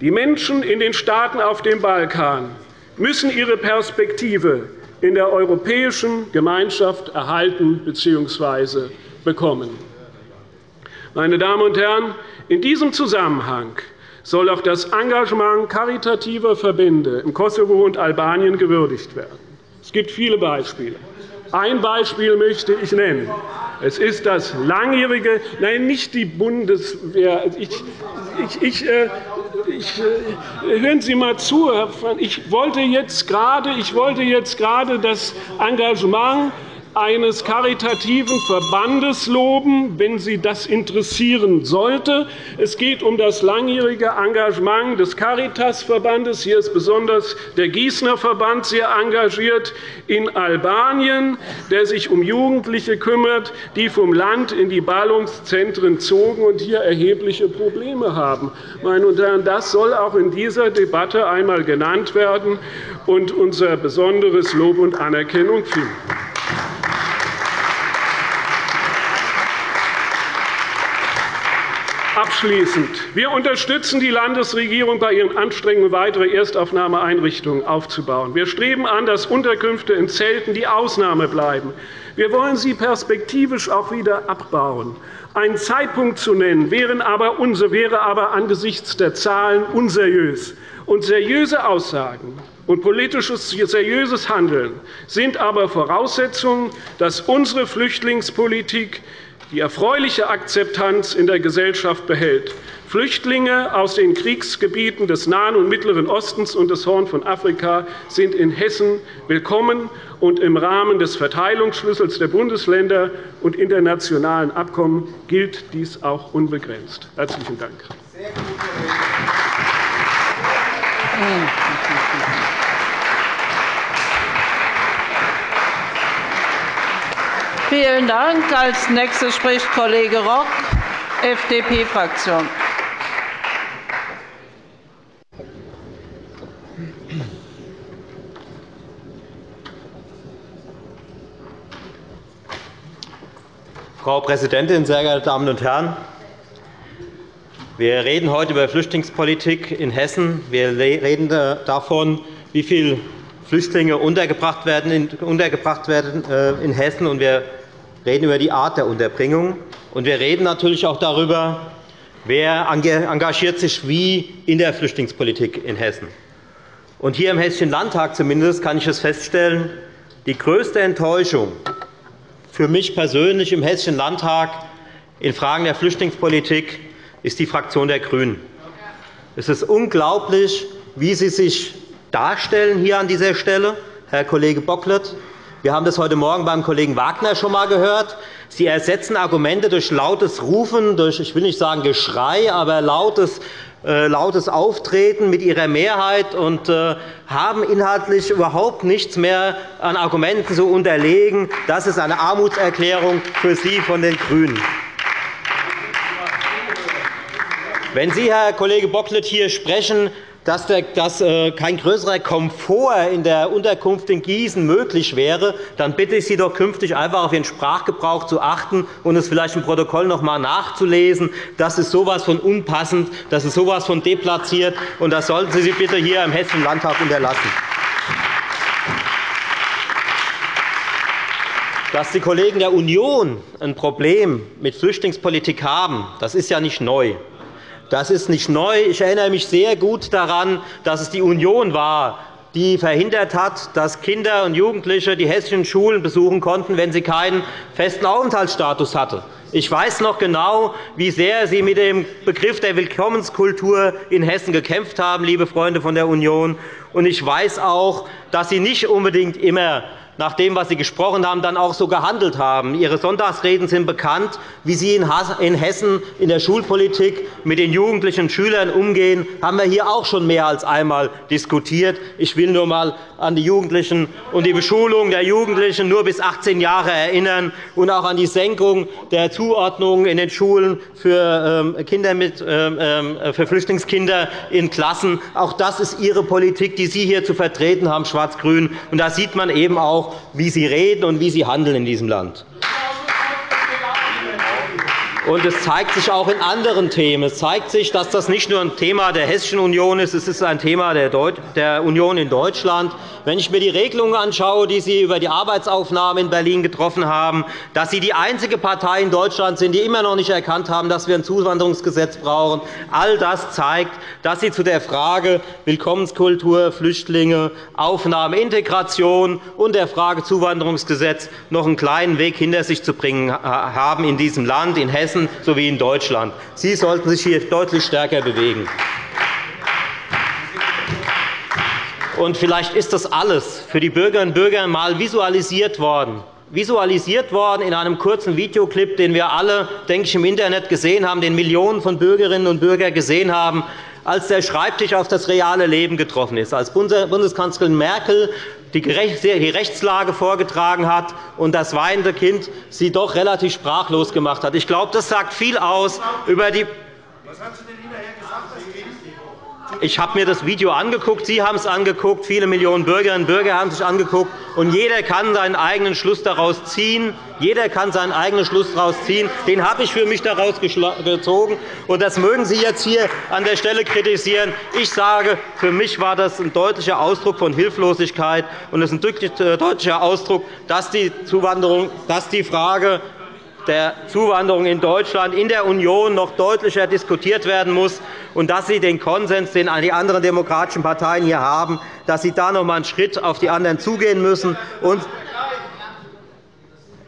die Menschen in den Staaten auf dem Balkan müssen ihre Perspektive in der europäischen Gemeinschaft erhalten bzw. bekommen. Meine Damen und Herren, in diesem Zusammenhang soll auch das Engagement karitativer Verbände im Kosovo und Albanien gewürdigt werden. Es gibt viele Beispiele. Ein Beispiel möchte ich nennen. Es ist das langjährige, nein, nicht die Bundeswehr. Ich, ich, ich, äh, ich, äh, hören Sie mal zu, Herr Pfann. Ich wollte jetzt gerade, ich wollte jetzt gerade das Engagement eines karitativen Verbandes loben, wenn Sie das interessieren sollte. Es geht um das langjährige Engagement des Caritas-Verbandes. Hier ist besonders der Gießener Verband sehr engagiert in Albanien, der sich um Jugendliche kümmert, die vom Land in die Ballungszentren zogen und hier erhebliche Probleme haben. Meine Damen und Herren, das soll auch in dieser Debatte einmal genannt werden und unser besonderes Lob und Anerkennung finden. Abschließend. Wir unterstützen die Landesregierung bei ihren Anstrengungen, weitere Erstaufnahmeeinrichtungen aufzubauen. Wir streben an, dass Unterkünfte in Zelten die Ausnahme bleiben. Wir wollen sie perspektivisch auch wieder abbauen. Einen Zeitpunkt zu nennen, wäre aber, angesichts der Zahlen unseriös. Und seriöse Aussagen und politisches seriöses Handeln sind aber Voraussetzungen, dass unsere Flüchtlingspolitik die erfreuliche Akzeptanz in der Gesellschaft behält. Flüchtlinge aus den Kriegsgebieten des Nahen und Mittleren Ostens und des Horn von Afrika sind in Hessen willkommen, und im Rahmen des Verteilungsschlüssels der Bundesländer und internationalen Abkommen gilt dies auch unbegrenzt. – Herzlichen Dank. Vielen Dank. Als nächster spricht Kollege Rock, FDP-Fraktion. Frau Präsidentin, sehr geehrte Damen und Herren! Wir reden heute über Flüchtlingspolitik in Hessen. Wir reden davon, wie viele Flüchtlinge untergebracht werden äh, in Hessen. Und wir reden über die Art der Unterbringung. Und wir reden natürlich auch darüber, wer engagiert sich wie in der Flüchtlingspolitik in Hessen. Und hier im Hessischen Landtag zumindest kann ich es feststellen, die größte Enttäuschung für mich persönlich im Hessischen Landtag in Fragen der Flüchtlingspolitik ist die Fraktion der GRÜNEN. Es ist unglaublich, wie Sie sich darstellen hier an dieser Stelle, Herr Kollege Bocklet. Wir haben das heute Morgen beim Kollegen Wagner schon einmal gehört. Sie ersetzen Argumente durch lautes Rufen, durch, ich will nicht sagen Geschrei, aber lautes, äh, lautes Auftreten mit Ihrer Mehrheit und äh, haben inhaltlich überhaupt nichts mehr an Argumenten zu unterlegen. Das ist eine Armutserklärung für Sie von den GRÜNEN. Wenn Sie, Herr Kollege Bocklet, hier sprechen, dass äh, kein größerer Komfort in der Unterkunft in Gießen möglich wäre, dann bitte ich Sie doch künftig einfach auf Ihren Sprachgebrauch zu achten und es vielleicht im Protokoll noch einmal nachzulesen. Das ist so etwas von unpassend, das ist so etwas von deplatziert, und das sollten Sie sich bitte hier im Hessischen Landtag unterlassen. Dass die Kollegen der Union ein Problem mit Flüchtlingspolitik haben, das ist ja nicht neu. Das ist nicht neu. Ich erinnere mich sehr gut daran, dass es die Union war, die verhindert hat, dass Kinder und Jugendliche die hessischen Schulen besuchen konnten, wenn sie keinen festen Aufenthaltsstatus hatten. Ich weiß noch genau, wie sehr Sie mit dem Begriff der Willkommenskultur in Hessen gekämpft haben, liebe Freunde von der Union. Und ich weiß auch, dass Sie nicht unbedingt immer nach dem, was Sie gesprochen haben, dann auch so gehandelt haben. Ihre Sonntagsreden sind bekannt, wie Sie in Hessen in der Schulpolitik mit den Jugendlichen Schülern umgehen, haben wir hier auch schon mehr als einmal diskutiert. Ich will nur einmal an die Jugendlichen und die Beschulung der Jugendlichen nur bis 18 Jahre erinnern und auch an die Senkung der Zuordnung in den Schulen für, ähm, Kinder mit, ähm, ähm, für Flüchtlingskinder in Klassen. Auch das ist Ihre Politik, die Sie hier zu vertreten haben, Schwarz-Grün. Da sieht man eben auch, wie Sie reden und wie Sie handeln in diesem Land. Und es zeigt sich auch in anderen Themen. Es zeigt sich, dass das nicht nur ein Thema der Hessischen Union ist, es ist ein Thema der Union in Deutschland. Wenn ich mir die Regelungen anschaue, die Sie über die Arbeitsaufnahme in Berlin getroffen haben, dass Sie die einzige Partei in Deutschland sind, die immer noch nicht erkannt haben, dass wir ein Zuwanderungsgesetz brauchen, all das zeigt, dass Sie zu der Frage Willkommenskultur, Flüchtlinge, Aufnahme, Integration und der Frage Zuwanderungsgesetz noch einen kleinen Weg hinter sich zu bringen haben in diesem Land, in Hessen Hessen sowie in Deutschland. Sie sollten sich hier deutlich stärker bewegen. Und vielleicht ist das alles für die Bürgerinnen und Bürger einmal visualisiert worden visualisiert worden in einem kurzen Videoclip, den wir alle denke ich, im Internet gesehen haben, den Millionen von Bürgerinnen und Bürgern gesehen haben, als der Schreibtisch auf das reale Leben getroffen ist, als Bundeskanzlerin Merkel die Rechtslage vorgetragen hat und das weinende Kind sie doch relativ sprachlos gemacht hat. Ich glaube, das sagt viel aus über die was hat sie denn ich habe mir das Video angeguckt, Sie haben es angeguckt, viele Millionen Bürgerinnen und Bürger haben es sich angeguckt, und jeder kann seinen eigenen Schluss daraus ziehen. Jeder kann seinen eigenen Schluss daraus ziehen. Den habe ich für mich daraus gezogen. Und das mögen Sie jetzt hier an der Stelle kritisieren. Ich sage, für mich war das ein deutlicher Ausdruck von Hilflosigkeit und es ist ein äh, deutlicher Ausdruck, dass die, Zuwanderung, dass die Frage der Zuwanderung in Deutschland in der Union noch deutlicher diskutiert werden muss und dass Sie den Konsens, den die anderen demokratischen Parteien hier haben, dass Sie da noch einmal einen Schritt auf die anderen zugehen müssen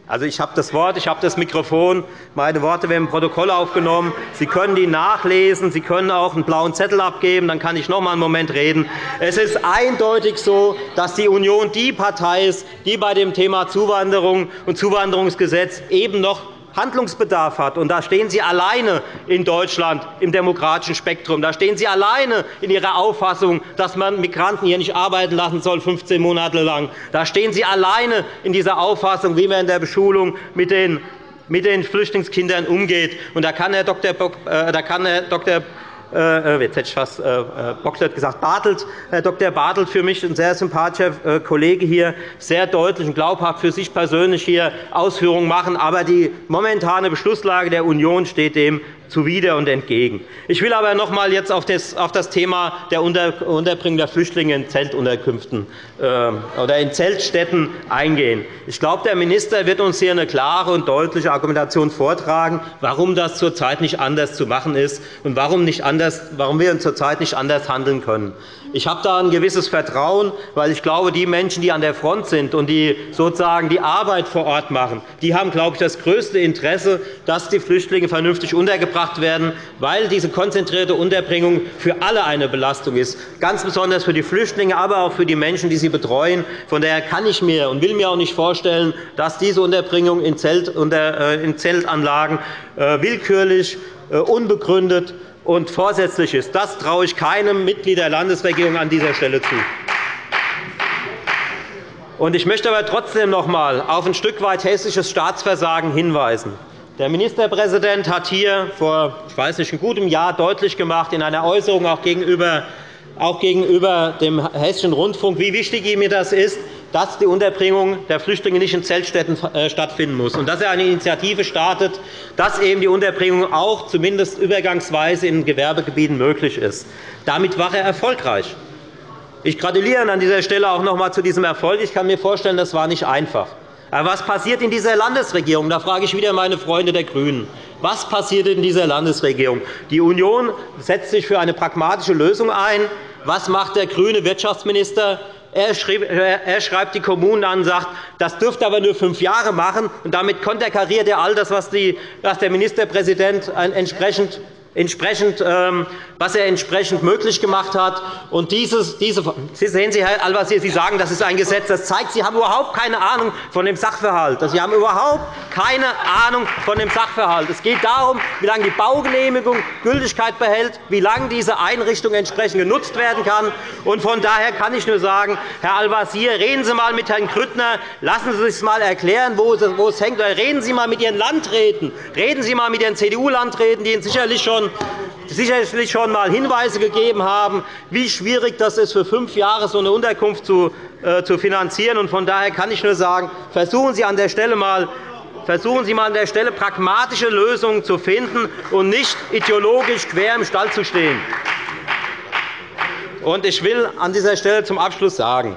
also, ich habe das Wort, ich habe das Mikrofon. Meine Worte werden im Protokoll aufgenommen. Sie können die nachlesen. Sie können auch einen blauen Zettel abgeben. Dann kann ich noch einmal einen Moment reden. Es ist eindeutig so, dass die Union die Partei ist, die bei dem Thema Zuwanderung und Zuwanderungsgesetz eben noch Handlungsbedarf hat. Und da stehen Sie alleine in Deutschland im demokratischen Spektrum. Da stehen Sie alleine in Ihrer Auffassung, dass man Migranten hier nicht arbeiten lassen soll, 15 Monate lang. Da stehen Sie alleine in dieser Auffassung, wie man in der Beschulung mit den mit den Flüchtlingskindern umgeht. Und da kann Herr Dr. Äh, da kann Herr Dr. Äh, äh, jetzt hätte ich fast äh, Bocklet gesagt, Bartelt, Herr Dr. Bartelt, für mich ein sehr sympathischer Kollege hier, sehr deutlich und glaubhaft für sich persönlich hier Ausführungen machen. Aber die momentane Beschlusslage der Union steht dem zuwider und entgegen. Ich will aber noch einmal jetzt auf das Thema der Unterbringung der Flüchtlinge in Zeltunterkünften äh, oder in Zeltstätten eingehen. Ich glaube, der Minister wird uns hier eine klare und deutliche Argumentation vortragen, warum das zurzeit nicht anders zu machen ist und warum, nicht anders, warum wir zurzeit nicht anders handeln können. Ich habe da ein gewisses Vertrauen, weil ich glaube, die Menschen, die an der Front sind und die sozusagen die Arbeit vor Ort machen, die haben, glaube ich, das größte Interesse, dass die Flüchtlinge vernünftig untergebracht werden, weil diese konzentrierte Unterbringung für alle eine Belastung ist, ganz besonders für die Flüchtlinge, aber auch für die Menschen, die sie betreuen. Von daher kann ich mir und will mir auch nicht vorstellen, dass diese Unterbringung in äh, Zeltanlagen äh, willkürlich, äh, unbegründet und vorsätzlich ist. Das traue ich keinem Mitglied der Landesregierung an dieser Stelle zu. Ich möchte aber trotzdem noch einmal auf ein Stück weit hessisches Staatsversagen hinweisen. Der Ministerpräsident hat hier vor ich weiß nicht, einem guten Jahr deutlich gemacht, in einer Äußerung auch gegenüber, auch gegenüber dem Hessischen Rundfunk, wie wichtig ihm das ist, dass die Unterbringung der Flüchtlinge nicht in Zeltstätten äh, stattfinden muss und dass er eine Initiative startet, dass eben die Unterbringung auch zumindest übergangsweise in Gewerbegebieten möglich ist. Damit war er erfolgreich. Ich gratuliere an dieser Stelle auch noch einmal zu diesem Erfolg. Ich kann mir vorstellen, das war nicht einfach. Aber was passiert in dieser Landesregierung? Da frage ich wieder meine Freunde der GRÜNEN. Was passiert in dieser Landesregierung? Die Union setzt sich für eine pragmatische Lösung ein. Was macht der grüne Wirtschaftsminister? Er schreibt die Kommunen an und sagt, das dürfte aber nur fünf Jahre machen. Und damit konterkariert er all das, was der Ministerpräsident entsprechend entsprechend, ähm, was er entsprechend möglich gemacht hat. Und dieses, diese, Sie sehen Sie, Herr Al-Wazir, Sie sagen, das ist ein Gesetz. Das zeigt, Sie haben überhaupt keine Ahnung von dem Sachverhalt. Sie haben überhaupt keine Ahnung von dem Sachverhalt. Es geht darum, wie lange die Baugenehmigung Gültigkeit behält, wie lange diese Einrichtung entsprechend genutzt werden kann. Und von daher kann ich nur sagen, Herr Al-Wazir, reden Sie einmal mit Herrn Grüttner, lassen Sie sich einmal erklären, wo es hängt. Oder reden Sie einmal mit Ihren Landräten, reden Sie einmal mit Ihren CDU-Landräten, die Ihnen sicherlich schon sicherlich schon einmal Hinweise gegeben haben, wie schwierig das ist, für fünf Jahre so eine Unterkunft zu, äh, finanzieren. Von daher kann ich nur sagen, versuchen Sie an der Stelle einmal Versuchen Sie an der Stelle pragmatische Lösungen zu finden und nicht ideologisch quer im Stall zu stehen. Ich will an dieser Stelle zum Abschluss sagen,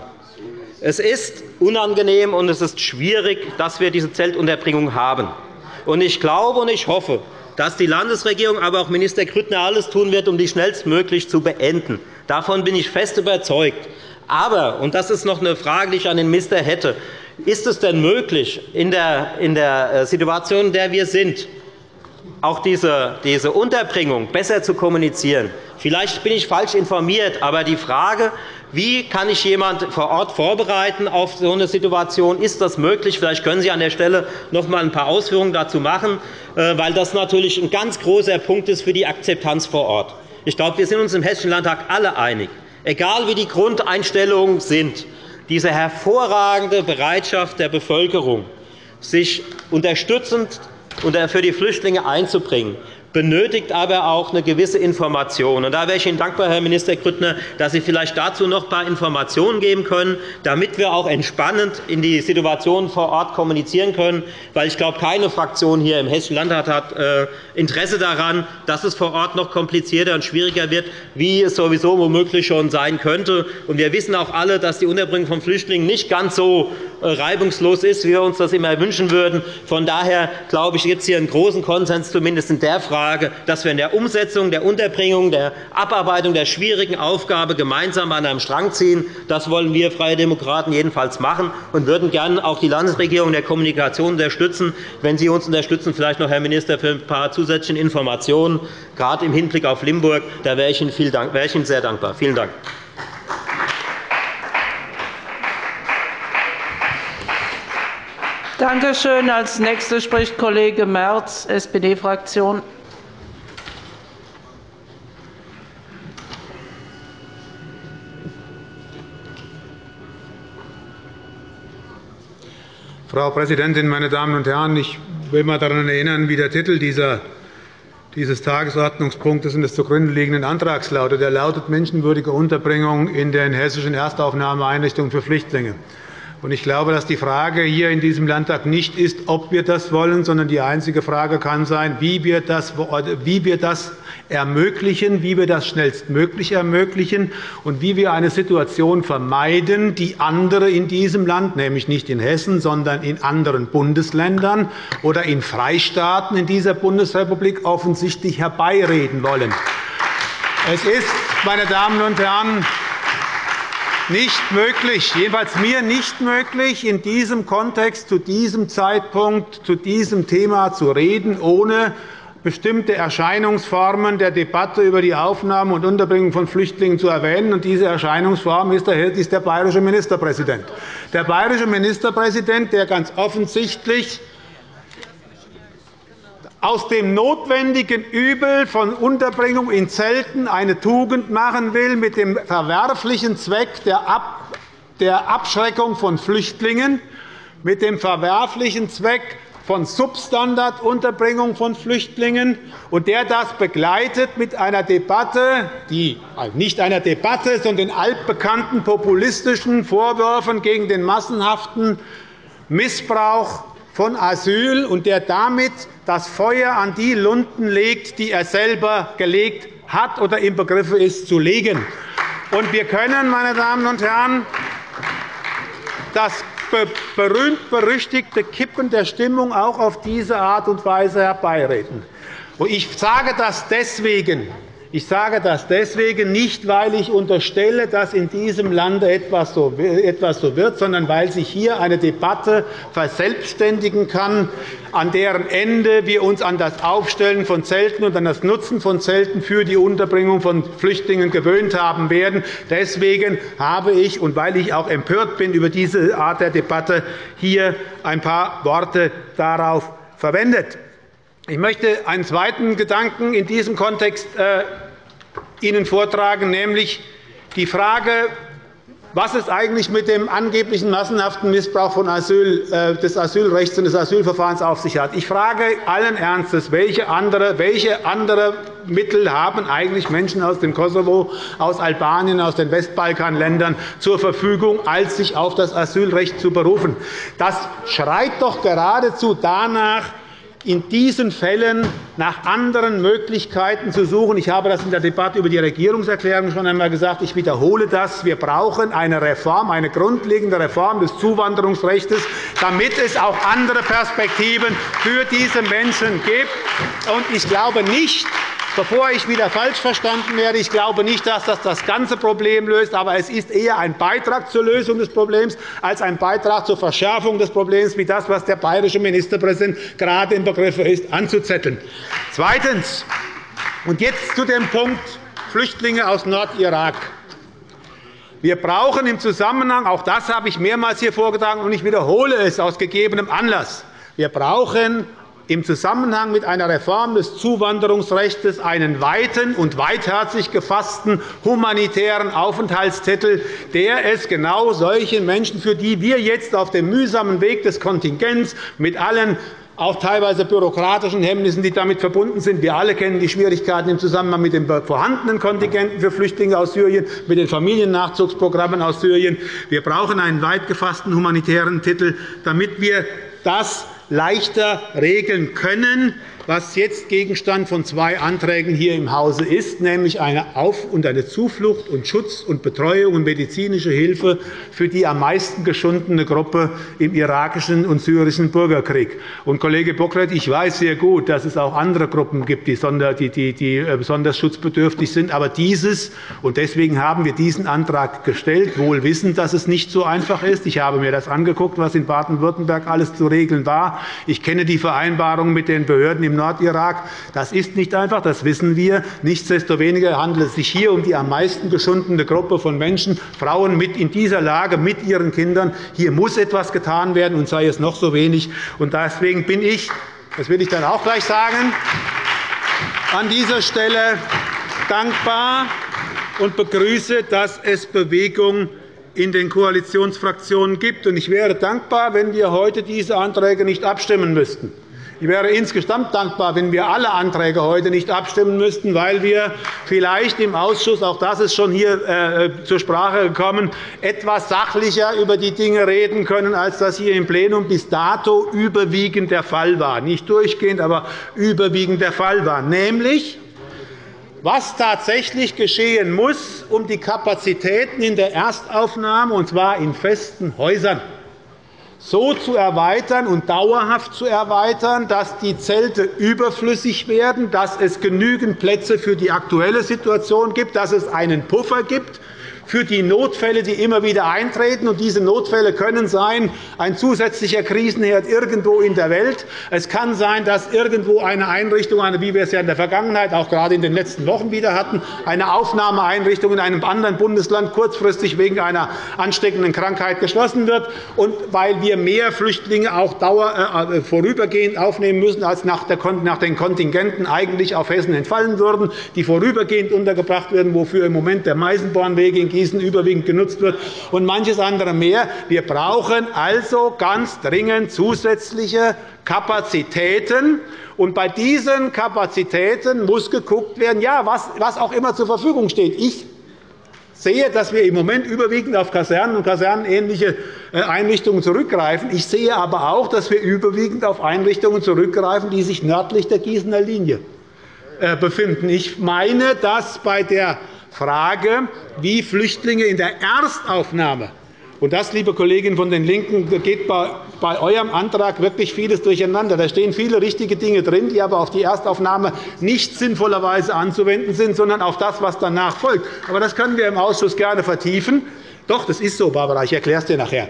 es ist unangenehm und es ist schwierig, dass wir diese Zeltunterbringung haben. Ich glaube und ich hoffe, dass die Landesregierung, aber auch Minister Grüttner alles tun wird, um die schnellstmöglich zu beenden. Davon bin ich fest überzeugt. Aber, und das ist noch eine Frage, die ich an den Minister hätte, ist es denn möglich, in der, äh, Situation, in der wir sind, auch diese, diese Unterbringung besser zu kommunizieren? Vielleicht bin ich falsch informiert, aber die Frage, wie kann ich jemand vor Ort vorbereiten auf so eine Situation? Ist das möglich? Vielleicht können Sie an der Stelle noch einmal ein paar Ausführungen dazu machen, äh, weil das natürlich ein ganz großer Punkt ist für die Akzeptanz vor Ort. Ich glaube, wir sind uns im Hessischen Landtag alle einig, egal wie die Grundeinstellungen sind, diese hervorragende Bereitschaft der Bevölkerung, sich unterstützend für die Flüchtlinge einzubringen, benötigt aber auch eine gewisse Information. da wäre ich Ihnen dankbar, Herr Minister Grüttner, dass Sie vielleicht dazu noch ein paar Informationen geben können, damit wir auch entspannend in die Situation vor Ort kommunizieren können. Weil ich glaube, keine Fraktion hier im Hessischen Landtag hat äh, Interesse daran, dass es vor Ort noch komplizierter und schwieriger wird, wie es sowieso womöglich schon sein könnte. wir wissen auch alle, dass die Unterbringung von Flüchtlingen nicht ganz so äh, reibungslos ist, wie wir uns das immer wünschen würden. Von daher glaube ich, gibt es hier einen großen Konsens, zumindest in der Frage, Frage, dass wir in der Umsetzung, der Unterbringung, der Abarbeitung der schwierigen Aufgabe gemeinsam an einem Strang ziehen. Das wollen wir Freie Demokraten jedenfalls machen und würden gerne auch die Landesregierung in der Kommunikation unterstützen. Wenn Sie uns unterstützen, vielleicht noch, Herr Minister, für ein paar zusätzliche Informationen, gerade im Hinblick auf Limburg, da wäre ich Ihnen sehr dankbar. Vielen Dank. Danke schön. Als nächster spricht Kollege Merz, SPD-Fraktion. Frau Präsidentin, meine Damen und Herren! Ich will einmal daran erinnern, wie der Titel dieses Tagesordnungspunktes und des zugrunde liegenden Antrags lautet. Er lautet Menschenwürdige Unterbringung in den hessischen Erstaufnahmeeinrichtungen für Flüchtlinge. Ich glaube, dass die Frage hier in diesem Landtag nicht ist, ob wir das wollen, sondern die einzige Frage kann sein, wie wir das, wie wir das ermöglichen, wie wir das schnellstmöglich ermöglichen und wie wir eine Situation vermeiden, die andere in diesem Land, nämlich nicht in Hessen, sondern in anderen Bundesländern oder in Freistaaten in dieser Bundesrepublik offensichtlich herbeireden wollen. Es ist, meine Damen und Herren, nicht möglich, jedenfalls mir nicht möglich, in diesem Kontext zu diesem Zeitpunkt zu diesem Thema zu reden, ohne bestimmte Erscheinungsformen der Debatte über die Aufnahme und Unterbringung von Flüchtlingen zu erwähnen. diese Erscheinungsform ist der bayerische Ministerpräsident. Der bayerische Ministerpräsident, der ganz offensichtlich aus dem notwendigen Übel von Unterbringung in Zelten eine Tugend machen will, mit dem verwerflichen Zweck der Abschreckung von Flüchtlingen, mit dem verwerflichen Zweck von Substandardunterbringung von Flüchtlingen, und der das begleitet mit einer Debatte, die also nicht einer Debatte, sondern den altbekannten populistischen Vorwürfen gegen den massenhaften Missbrauch von Asyl und der damit das Feuer an die Lunden legt, die er selber gelegt hat oder im Begriff ist zu legen. wir können, meine Damen und Herren, das berühmt-berüchtigte Kippen der Stimmung auch auf diese Art und Weise herbeireden. Ich sage das deswegen, Ich sage das deswegen nicht, weil ich unterstelle, dass in diesem Lande etwas so wird, sondern weil sich hier eine Debatte verselbstständigen kann, an deren Ende wir uns an das Aufstellen von Zelten und an das Nutzen von Zelten für die Unterbringung von Flüchtlingen gewöhnt haben werden. Deswegen habe ich, und weil ich auch empört bin über diese Art der Debatte, hier ein paar Worte darauf verwendet. Ich möchte einen zweiten Gedanken in diesem Kontext äh, Ihnen vortragen, nämlich die Frage, was es eigentlich mit dem angeblichen massenhaften Missbrauch von Asyl, äh, des Asylrechts und des Asylverfahrens auf sich hat. Ich frage allen Ernstes, welche andere, welche andere Mittel haben eigentlich Menschen aus dem Kosovo, aus Albanien, aus den Westbalkanländern zur Verfügung, als sich auf das Asylrecht zu berufen. Das schreit doch geradezu danach, in diesen Fällen nach anderen Möglichkeiten zu suchen. Ich habe das in der Debatte über die Regierungserklärung schon einmal gesagt. Ich wiederhole das. Wir brauchen eine Reform, eine grundlegende Reform des Zuwanderungsrechts, damit es auch andere Perspektiven für diese Menschen gibt. Ich glaube nicht, Bevor ich wieder falsch verstanden werde, ich glaube nicht, dass das das ganze Problem löst, aber es ist eher ein Beitrag zur Lösung des Problems als ein Beitrag zur Verschärfung des Problems, wie das, was der bayerische Ministerpräsident gerade im Begriff ist, anzuzetteln. Zweitens. Und jetzt zu dem Punkt Flüchtlinge aus Nordirak. Wir brauchen im Zusammenhang, auch das habe ich mehrmals hier vorgetragen, und ich wiederhole es aus gegebenem Anlass, wir brauchen im Zusammenhang mit einer Reform des Zuwanderungsrechts einen weiten und weitherzig gefassten humanitären Aufenthaltstitel, der es genau solchen Menschen, für die wir jetzt auf dem mühsamen Weg des Kontingents mit allen auch teilweise bürokratischen Hemmnissen, die damit verbunden sind. Wir alle kennen die Schwierigkeiten im Zusammenhang mit den vorhandenen Kontingenten für Flüchtlinge aus Syrien, mit den Familiennachzugsprogrammen aus Syrien. Wir brauchen einen weit gefassten humanitären Titel, damit wir das leichter regeln können, was jetzt Gegenstand von zwei Anträgen hier im Hause ist, nämlich eine Auf- und eine Zuflucht und Schutz und Betreuung und medizinische Hilfe für die am meisten geschundene Gruppe im irakischen und syrischen Bürgerkrieg. Und, Kollege Bocklet, ich weiß sehr gut, dass es auch andere Gruppen gibt, die äh, besonders schutzbedürftig sind. Aber dieses, und deswegen haben wir diesen Antrag gestellt, wohl wissend, dass es nicht so einfach ist. Ich habe mir das angeguckt, was in Baden-Württemberg alles zu regeln war. Ich kenne die Vereinbarungen mit den Behörden im Nordirak. Das ist nicht einfach, das wissen wir. Nichtsdestoweniger handelt es sich hier um die am meisten geschundene Gruppe von Menschen, Frauen mit in dieser Lage mit ihren Kindern. Hier muss etwas getan werden, und sei es noch so wenig. Deswegen bin ich, das will ich dann auch gleich sagen, an dieser Stelle dankbar und begrüße, dass es Bewegung in den Koalitionsfraktionen gibt. Ich wäre dankbar, wenn wir heute diese Anträge nicht abstimmen müssten. Ich wäre insgesamt dankbar, wenn wir alle Anträge heute nicht abstimmen müssten, weil wir vielleicht im Ausschuss, auch das ist schon hier äh, zur Sprache gekommen, etwas sachlicher über die Dinge reden können, als das hier im Plenum bis dato überwiegend der Fall war. Nicht durchgehend, aber überwiegend der Fall war. Nämlich, was tatsächlich geschehen muss, um die Kapazitäten in der Erstaufnahme, und zwar in festen Häusern, so zu erweitern und dauerhaft zu erweitern, dass die Zelte überflüssig werden, dass es genügend Plätze für die aktuelle Situation gibt, dass es einen Puffer gibt für die Notfälle, die immer wieder eintreten. Und diese Notfälle können sein ein zusätzlicher Krisenherd irgendwo in der Welt. Es kann sein, dass irgendwo eine Einrichtung, wie wir es ja in der Vergangenheit auch gerade in den letzten Wochen wieder hatten, eine Aufnahmeeinrichtung in einem anderen Bundesland kurzfristig wegen einer ansteckenden Krankheit geschlossen wird. Und weil wir mehr Flüchtlinge auch äh, vorübergehend aufnehmen müssen, als nach den Kontingenten eigentlich auf Hessen entfallen würden, die vorübergehend untergebracht werden, wofür im Moment der Meisenbornweg in Gießen überwiegend genutzt wird, und manches andere mehr. Wir brauchen also ganz dringend zusätzliche Kapazitäten. Und bei diesen Kapazitäten muss geguckt werden, ja, was auch immer zur Verfügung steht. Ich sehe, dass wir im Moment überwiegend auf Kasernen und kasernenähnliche äh, Einrichtungen zurückgreifen. Ich sehe aber auch, dass wir überwiegend auf Einrichtungen zurückgreifen, die sich nördlich der Gießener Linie äh, befinden. Ich meine, dass bei der Frage, wie Flüchtlinge in der Erstaufnahme Und das, liebe Kolleginnen von den LINKEN, geht bei eurem Antrag wirklich vieles durcheinander. Da stehen viele richtige Dinge drin, die aber auf die Erstaufnahme nicht sinnvollerweise anzuwenden sind, sondern auf das, was danach folgt. Aber das können wir im Ausschuss gerne vertiefen. Doch, das ist so, Barbara. Ich erkläre es dir nachher.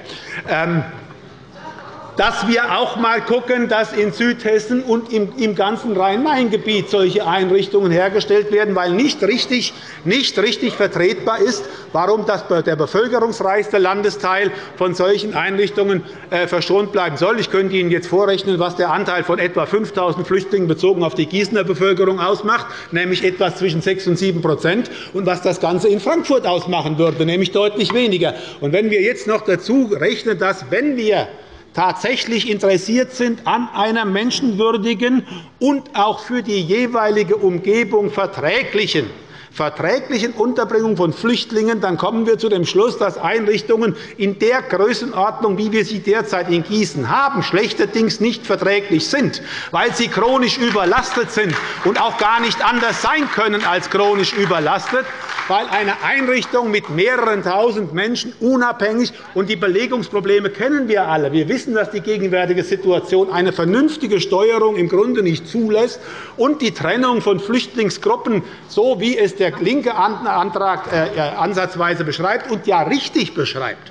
Dass wir auch einmal schauen, dass in Südhessen und im ganzen Rhein-Main-Gebiet solche Einrichtungen hergestellt werden, weil nicht richtig, nicht richtig vertretbar ist, warum der bevölkerungsreichste Landesteil von solchen Einrichtungen äh, verschont bleiben soll. Ich könnte Ihnen jetzt vorrechnen, was der Anteil von etwa 5.000 Flüchtlingen bezogen auf die Gießener Bevölkerung ausmacht, nämlich etwas zwischen 6 und 7% und was das Ganze in Frankfurt ausmachen würde, nämlich deutlich weniger. Und wenn wir jetzt noch dazu rechnen, dass, wenn wir tatsächlich interessiert sind an einer menschenwürdigen und auch für die jeweilige Umgebung verträglichen verträglichen Unterbringung von Flüchtlingen, dann kommen wir zu dem Schluss, dass Einrichtungen in der Größenordnung, wie wir sie derzeit in Gießen haben, schlechterdings nicht verträglich sind, weil sie chronisch überlastet sind und auch gar nicht anders sein können als chronisch überlastet, weil eine Einrichtung mit mehreren Tausend Menschen unabhängig und die Belegungsprobleme kennen wir alle. Wir wissen, dass die gegenwärtige Situation eine vernünftige Steuerung im Grunde nicht zulässt und die Trennung von Flüchtlingsgruppen, so wie es der linke Antrag äh, äh, ansatzweise beschreibt und ja richtig beschreibt,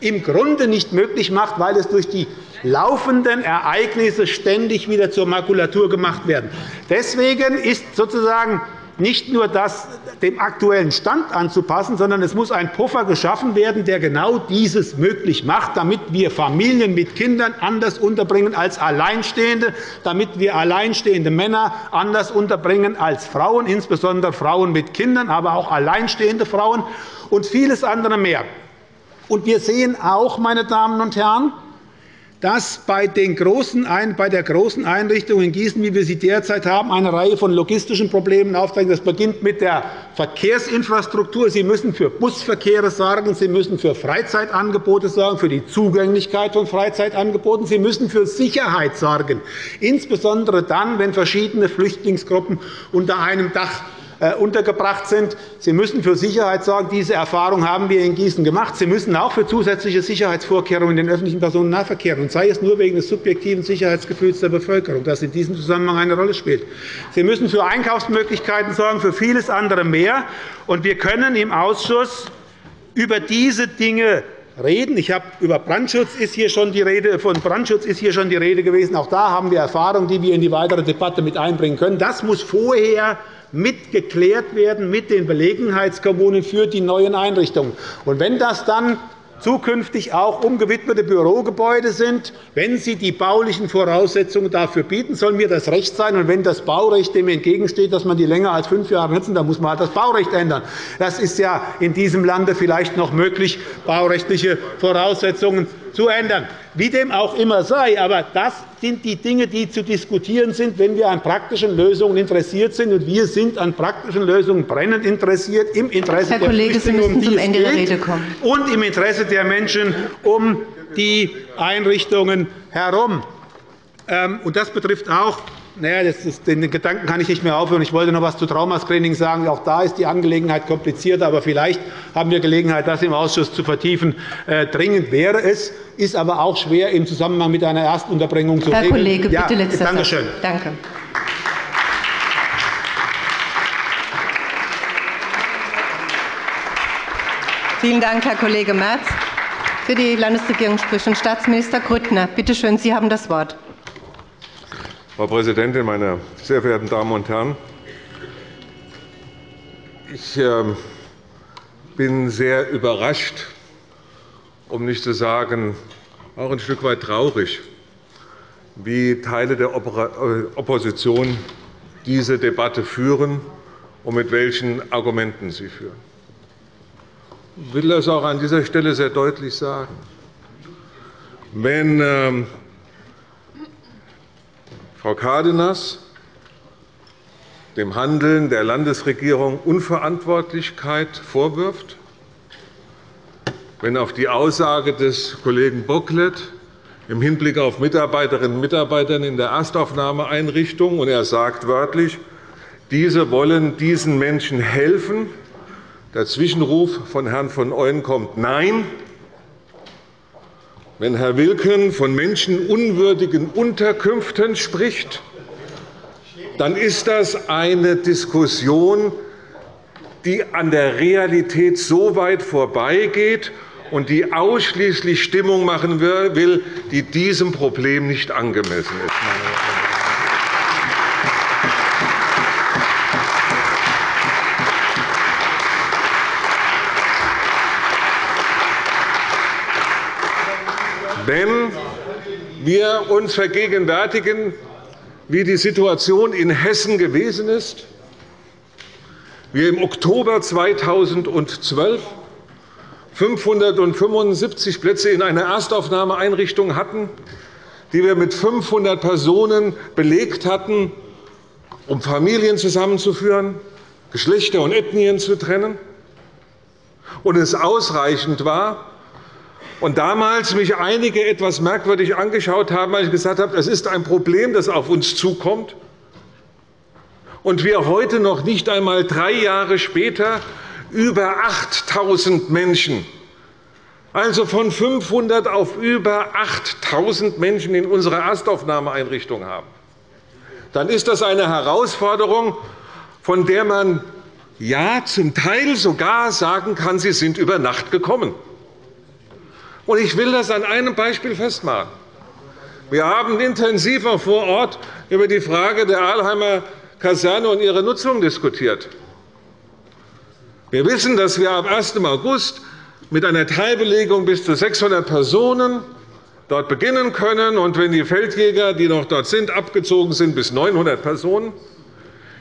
im Grunde nicht möglich macht, weil es durch die laufenden Ereignisse ständig wieder zur Makulatur gemacht werden. Deswegen ist sozusagen nicht nur das dem aktuellen Stand anzupassen, sondern es muss ein Puffer geschaffen werden, der genau dieses möglich macht, damit wir Familien mit Kindern anders unterbringen als Alleinstehende, damit wir alleinstehende Männer anders unterbringen als Frauen, insbesondere Frauen mit Kindern, aber auch alleinstehende Frauen und vieles andere mehr. wir sehen auch, meine Damen und Herren, dass bei, den großen, bei der großen Einrichtung in Gießen, wie wir sie derzeit haben, eine Reihe von logistischen Problemen auftreten. Das beginnt mit der Verkehrsinfrastruktur. Sie müssen für Busverkehre sorgen, Sie müssen für Freizeitangebote sorgen, für die Zugänglichkeit von Freizeitangeboten. Sie müssen für Sicherheit sorgen, insbesondere dann, wenn verschiedene Flüchtlingsgruppen unter einem Dach untergebracht sind. Sie müssen für Sicherheit sorgen. Diese Erfahrung haben wir in Gießen gemacht. Sie müssen auch für zusätzliche Sicherheitsvorkehrungen in den öffentlichen Personennahverkehr, und sei es nur wegen des subjektiven Sicherheitsgefühls der Bevölkerung, das in diesem Zusammenhang eine Rolle spielt. Sie müssen für Einkaufsmöglichkeiten sorgen, für vieles andere mehr. Und wir können im Ausschuss über diese Dinge reden. Ich habe über Brandschutz ist hier schon die Rede, von Brandschutz ist hier schon die Rede gewesen. Auch da haben wir Erfahrungen, die wir in die weitere Debatte mit einbringen können. Das muss vorher mitgeklärt werden mit den Belegenheitskommunen für die neuen Einrichtungen. Und wenn das dann zukünftig auch umgewidmete Bürogebäude sind, wenn sie die baulichen Voraussetzungen dafür bieten, soll mir das Recht sein. Und wenn das Baurecht dem entgegensteht, dass man die länger als fünf Jahre nutzen, dann muss man halt das Baurecht ändern. Das ist ja in diesem Lande vielleicht noch möglich, baurechtliche Voraussetzungen zu ändern. Wie dem auch immer sei, aber das sind die Dinge, die zu diskutieren sind, wenn wir an praktischen Lösungen interessiert sind. Und wir sind an praktischen Lösungen brennend interessiert, im Interesse Herr der Kollege, Flüchtlinge, um die es kommen. und im Interesse der Menschen um die Einrichtungen herum. Ähm, das betrifft auch naja, ist, den Gedanken kann ich nicht mehr aufhören. Ich wollte noch etwas zu Traumascreening sagen. Auch da ist die Angelegenheit komplizierter. Aber vielleicht haben wir Gelegenheit, das im Ausschuss zu vertiefen. Äh, dringend wäre es, ist aber auch schwer im Zusammenhang mit einer Erstunterbringung zu Herr regeln. Kollege, bitte ja, letzter Danke schön. Danke. Vielen Dank, Herr Kollege Merz. Für die Landesregierung spricht nun Staatsminister Grüttner. Bitte schön, Sie haben das Wort. Frau Präsidentin, meine sehr verehrten Damen und Herren! Ich ähm, bin sehr überrascht, um nicht zu sagen auch ein Stück weit traurig, wie Teile der äh, Opposition diese Debatte führen und mit welchen Argumenten sie führen. Ich will das auch an dieser Stelle sehr deutlich sagen. Wenn ähm, Frau Cárdenas dem Handeln der Landesregierung Unverantwortlichkeit vorwirft, wenn auf die Aussage des Kollegen Bocklet im Hinblick auf Mitarbeiterinnen und Mitarbeiter in der Erstaufnahmeeinrichtung, und er sagt wörtlich, diese wollen diesen Menschen helfen, der Zwischenruf von Herrn von Euen kommt Nein, wenn Herr Wilken von menschenunwürdigen Unterkünften spricht, dann ist das eine Diskussion, die an der Realität so weit vorbeigeht und die ausschließlich Stimmung machen will, die diesem Problem nicht angemessen ist. Wenn wir uns vergegenwärtigen, wie die Situation in Hessen gewesen ist, wir im Oktober 2012 575 Plätze in einer Erstaufnahmeeinrichtung hatten, die wir mit 500 Personen belegt hatten, um Familien zusammenzuführen, Geschlechter und Ethnien zu trennen, und es ausreichend war, und damals mich einige etwas merkwürdig angeschaut haben, weil ich gesagt habe, es ist ein Problem, das auf uns zukommt. Und wir heute noch nicht einmal drei Jahre später über 8.000 Menschen, also von 500 auf über 8.000 Menschen in unserer Erstaufnahmeeinrichtung haben, dann ist das eine Herausforderung, von der man ja zum Teil sogar sagen kann, sie sind über Nacht gekommen. Ich will das an einem Beispiel festmachen. Wir haben intensiver vor Ort über die Frage der Ahlheimer Kaserne und ihre Nutzung diskutiert. Wir wissen, dass wir am 1. August mit einer Teilbelegung bis zu 600 Personen dort beginnen können, und wenn die Feldjäger, die noch dort sind, abgezogen sind, bis 900 Personen.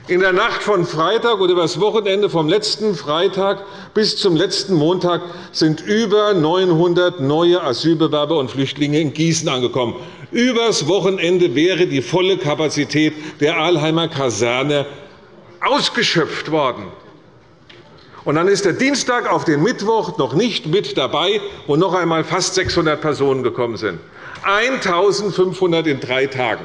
In der Nacht von Freitag oder über das Wochenende vom letzten Freitag bis zum letzten Montag sind über 900 neue Asylbewerber und Flüchtlinge in Gießen angekommen. Übers Wochenende wäre die volle Kapazität der Ahlheimer Kaserne ausgeschöpft worden. Und dann ist der Dienstag auf den Mittwoch noch nicht mit dabei, wo noch einmal fast 600 Personen gekommen sind. 1.500 in drei Tagen.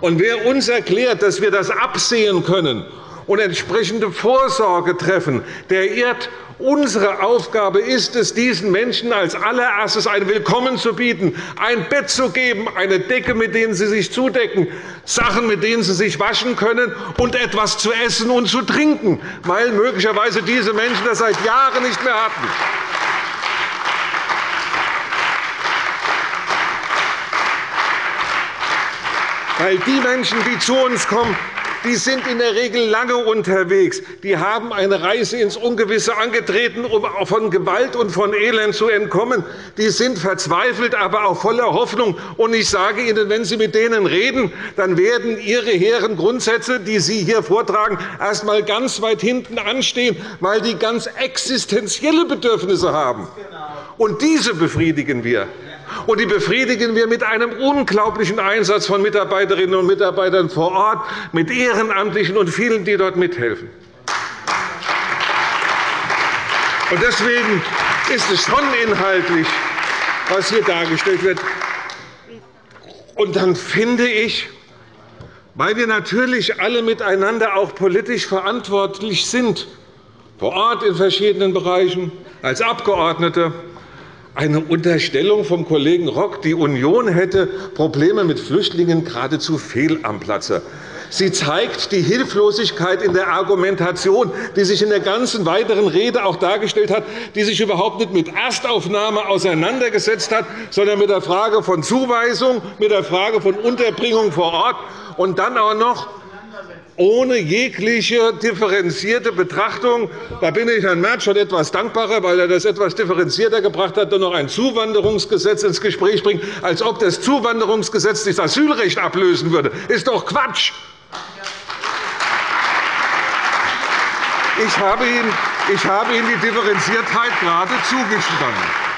Und wer uns erklärt, dass wir das absehen können und entsprechende Vorsorge treffen, der irrt. Unsere Aufgabe ist es, diesen Menschen als allererstes ein Willkommen zu bieten, ein Bett zu geben, eine Decke, mit denen sie sich zudecken, Sachen, mit denen sie sich waschen können, und etwas zu essen und zu trinken, weil möglicherweise diese Menschen das seit Jahren nicht mehr hatten. Weil die Menschen, die zu uns kommen, die sind in der Regel lange unterwegs. Die haben eine Reise ins Ungewisse angetreten, um von Gewalt und von Elend zu entkommen. Die sind verzweifelt, aber auch voller Hoffnung. Und ich sage Ihnen, wenn Sie mit denen reden, dann werden Ihre hehren Grundsätze, die Sie hier vortragen, erst einmal ganz weit hinten anstehen, weil die ganz existenzielle Bedürfnisse haben. Und diese befriedigen wir. Und die befriedigen wir mit einem unglaublichen Einsatz von Mitarbeiterinnen und Mitarbeitern vor Ort, mit Ehrenamtlichen und vielen, die dort mithelfen. Deswegen ist es schon inhaltlich, was hier dargestellt wird. Und dann finde ich, weil wir natürlich alle miteinander auch politisch verantwortlich sind, vor Ort in verschiedenen Bereichen, als Abgeordnete, eine Unterstellung vom Kollegen Rock, die Union hätte Probleme mit Flüchtlingen geradezu fehl am Platze. Sie zeigt die Hilflosigkeit in der Argumentation, die sich in der ganzen weiteren Rede auch dargestellt hat, die sich überhaupt nicht mit Erstaufnahme auseinandergesetzt hat, sondern mit der Frage von Zuweisung, mit der Frage von Unterbringung vor Ort und dann auch noch ohne jegliche differenzierte Betrachtung. Da bin ich Herrn Merz schon etwas dankbarer, weil er das etwas differenzierter gebracht hat und noch ein Zuwanderungsgesetz ins Gespräch bringt, als ob das Zuwanderungsgesetz das Asylrecht ablösen würde. Das ist doch Quatsch! Ich habe Ihnen, ich habe Ihnen die Differenziertheit gerade zugestanden.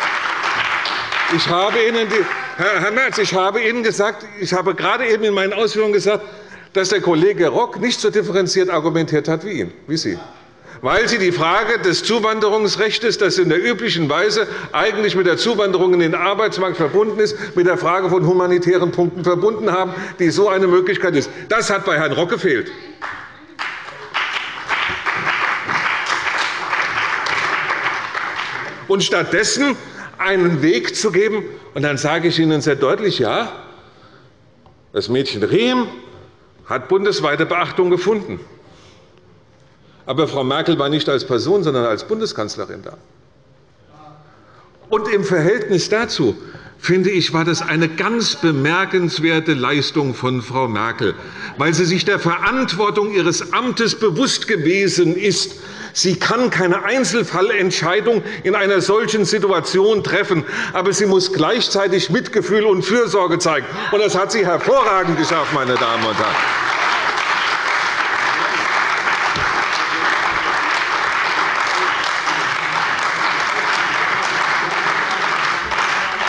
Ich habe Ihnen die, Herr Merz, ich habe Ihnen gesagt, ich habe gerade eben in meinen Ausführungen gesagt, dass der Kollege Rock nicht so differenziert argumentiert hat wie, ihn, wie Sie weil Sie die Frage des Zuwanderungsrechts, das in der üblichen Weise eigentlich mit der Zuwanderung in den Arbeitsmarkt verbunden ist, mit der Frage von humanitären Punkten verbunden haben, die so eine Möglichkeit ist. Das hat bei Herrn Rock gefehlt. Und stattdessen einen Weg zu geben. Und dann sage ich Ihnen sehr deutlich, ja, das Mädchen Rehm hat bundesweite Beachtung gefunden. Aber Frau Merkel war nicht als Person, sondern als Bundeskanzlerin da. Und im Verhältnis dazu finde ich, war das eine ganz bemerkenswerte Leistung von Frau Merkel, weil sie sich der Verantwortung ihres Amtes bewusst gewesen ist. Sie kann keine Einzelfallentscheidung in einer solchen Situation treffen, aber sie muss gleichzeitig Mitgefühl und Fürsorge zeigen. Und das hat sie hervorragend geschafft, meine Damen und Herren.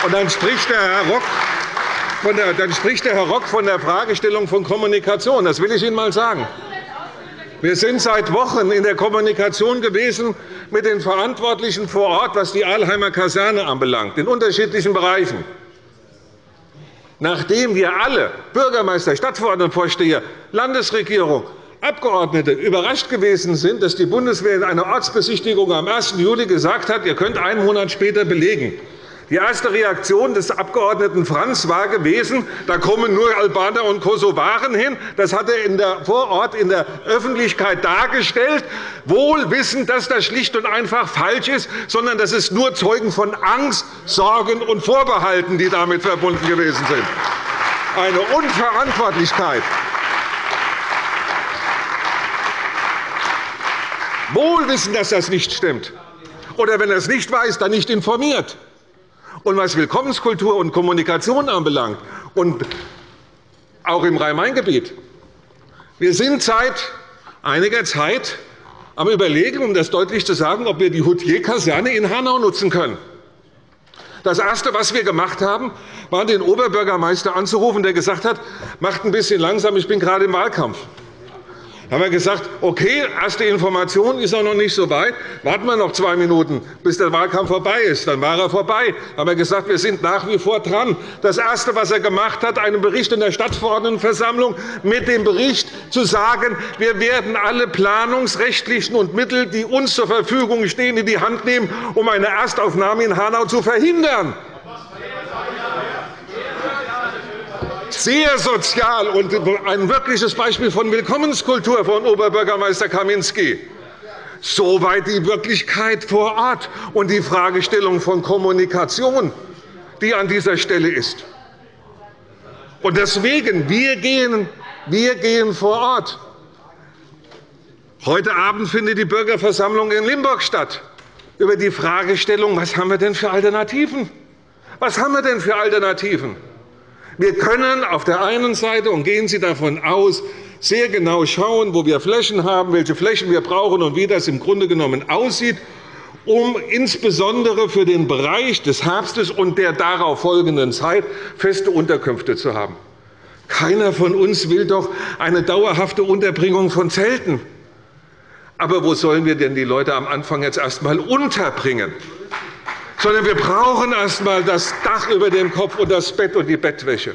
Und dann spricht der Herr Rock von der, dann spricht der Herr Rock von der Fragestellung von Kommunikation. Das will ich Ihnen einmal sagen. Wir sind seit Wochen in der Kommunikation gewesen mit den Verantwortlichen vor Ort, was die Ahlheimer Kaserne anbelangt, in unterschiedlichen Bereichen. Nachdem wir alle, Bürgermeister, Stadtverordnetenvorsteher, Landesregierung, Abgeordnete, überrascht gewesen sind, dass die Bundeswehr in einer Ortsbesichtigung am 1. Juli gesagt hat, ihr könnt einen Monat später belegen, die erste Reaktion des Abg. Franz war gewesen, da kommen nur Albaner und Kosovaren hin. Das hat er vor Ort in der Öffentlichkeit dargestellt, wohl wissend, dass das schlicht und einfach falsch ist, sondern dass es nur Zeugen von Angst, Sorgen und Vorbehalten, die damit verbunden gewesen sind. Eine Unverantwortlichkeit. Wohl wissen, dass das nicht stimmt. Oder wenn er es nicht weiß, dann nicht informiert. Und was Willkommenskultur und Kommunikation anbelangt, und auch im Rhein-Main-Gebiet, wir sind seit einiger Zeit am Überlegen, um das deutlich zu sagen, ob wir die Houtier-Kaserne in Hanau nutzen können. Das Erste, was wir gemacht haben, war, den Oberbürgermeister anzurufen, der gesagt hat, macht ein bisschen langsam, ich bin gerade im Wahlkampf. Haben wir gesagt, okay, erste Information ist auch noch nicht so weit. Warten wir noch zwei Minuten, bis der Wahlkampf vorbei ist. Dann war er vorbei. Da haben wir gesagt, wir sind nach wie vor dran. Das Erste, was er gemacht hat, einen Bericht in der Stadtverordnetenversammlung mit dem Bericht zu sagen, wir werden alle planungsrechtlichen und Mittel, die uns zur Verfügung stehen, in die Hand nehmen, um eine Erstaufnahme in Hanau zu verhindern. Sehr sozial und ein wirkliches Beispiel von Willkommenskultur von Oberbürgermeister Kaminski. Soweit die Wirklichkeit vor Ort und die Fragestellung von Kommunikation, die an dieser Stelle ist. Und deswegen, wir gehen, wir gehen vor Ort. Heute Abend findet die Bürgerversammlung in Limburg statt über die Fragestellung, was haben wir denn für Alternativen? Was haben wir denn für Alternativen? Wir können auf der einen Seite, und gehen Sie davon aus, sehr genau schauen, wo wir Flächen haben, welche Flächen wir brauchen und wie das im Grunde genommen aussieht, um insbesondere für den Bereich des Herbstes und der darauf folgenden Zeit feste Unterkünfte zu haben. Keiner von uns will doch eine dauerhafte Unterbringung von Zelten. Aber wo sollen wir denn die Leute am Anfang jetzt erst einmal unterbringen? Sondern wir brauchen erst einmal das Dach über dem Kopf und das Bett und die Bettwäsche.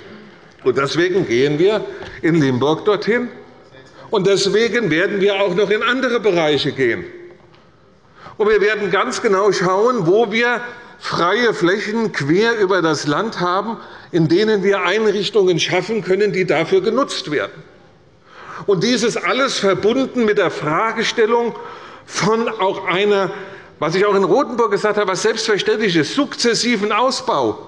Und deswegen gehen wir in Limburg dorthin. Und deswegen werden wir auch noch in andere Bereiche gehen. Und wir werden ganz genau schauen, wo wir freie Flächen quer über das Land haben, in denen wir Einrichtungen schaffen können, die dafür genutzt werden. Und dieses alles verbunden mit der Fragestellung von auch einer was ich auch in Rotenburg gesagt habe, was selbstverständlich ist, sukzessiven Ausbau.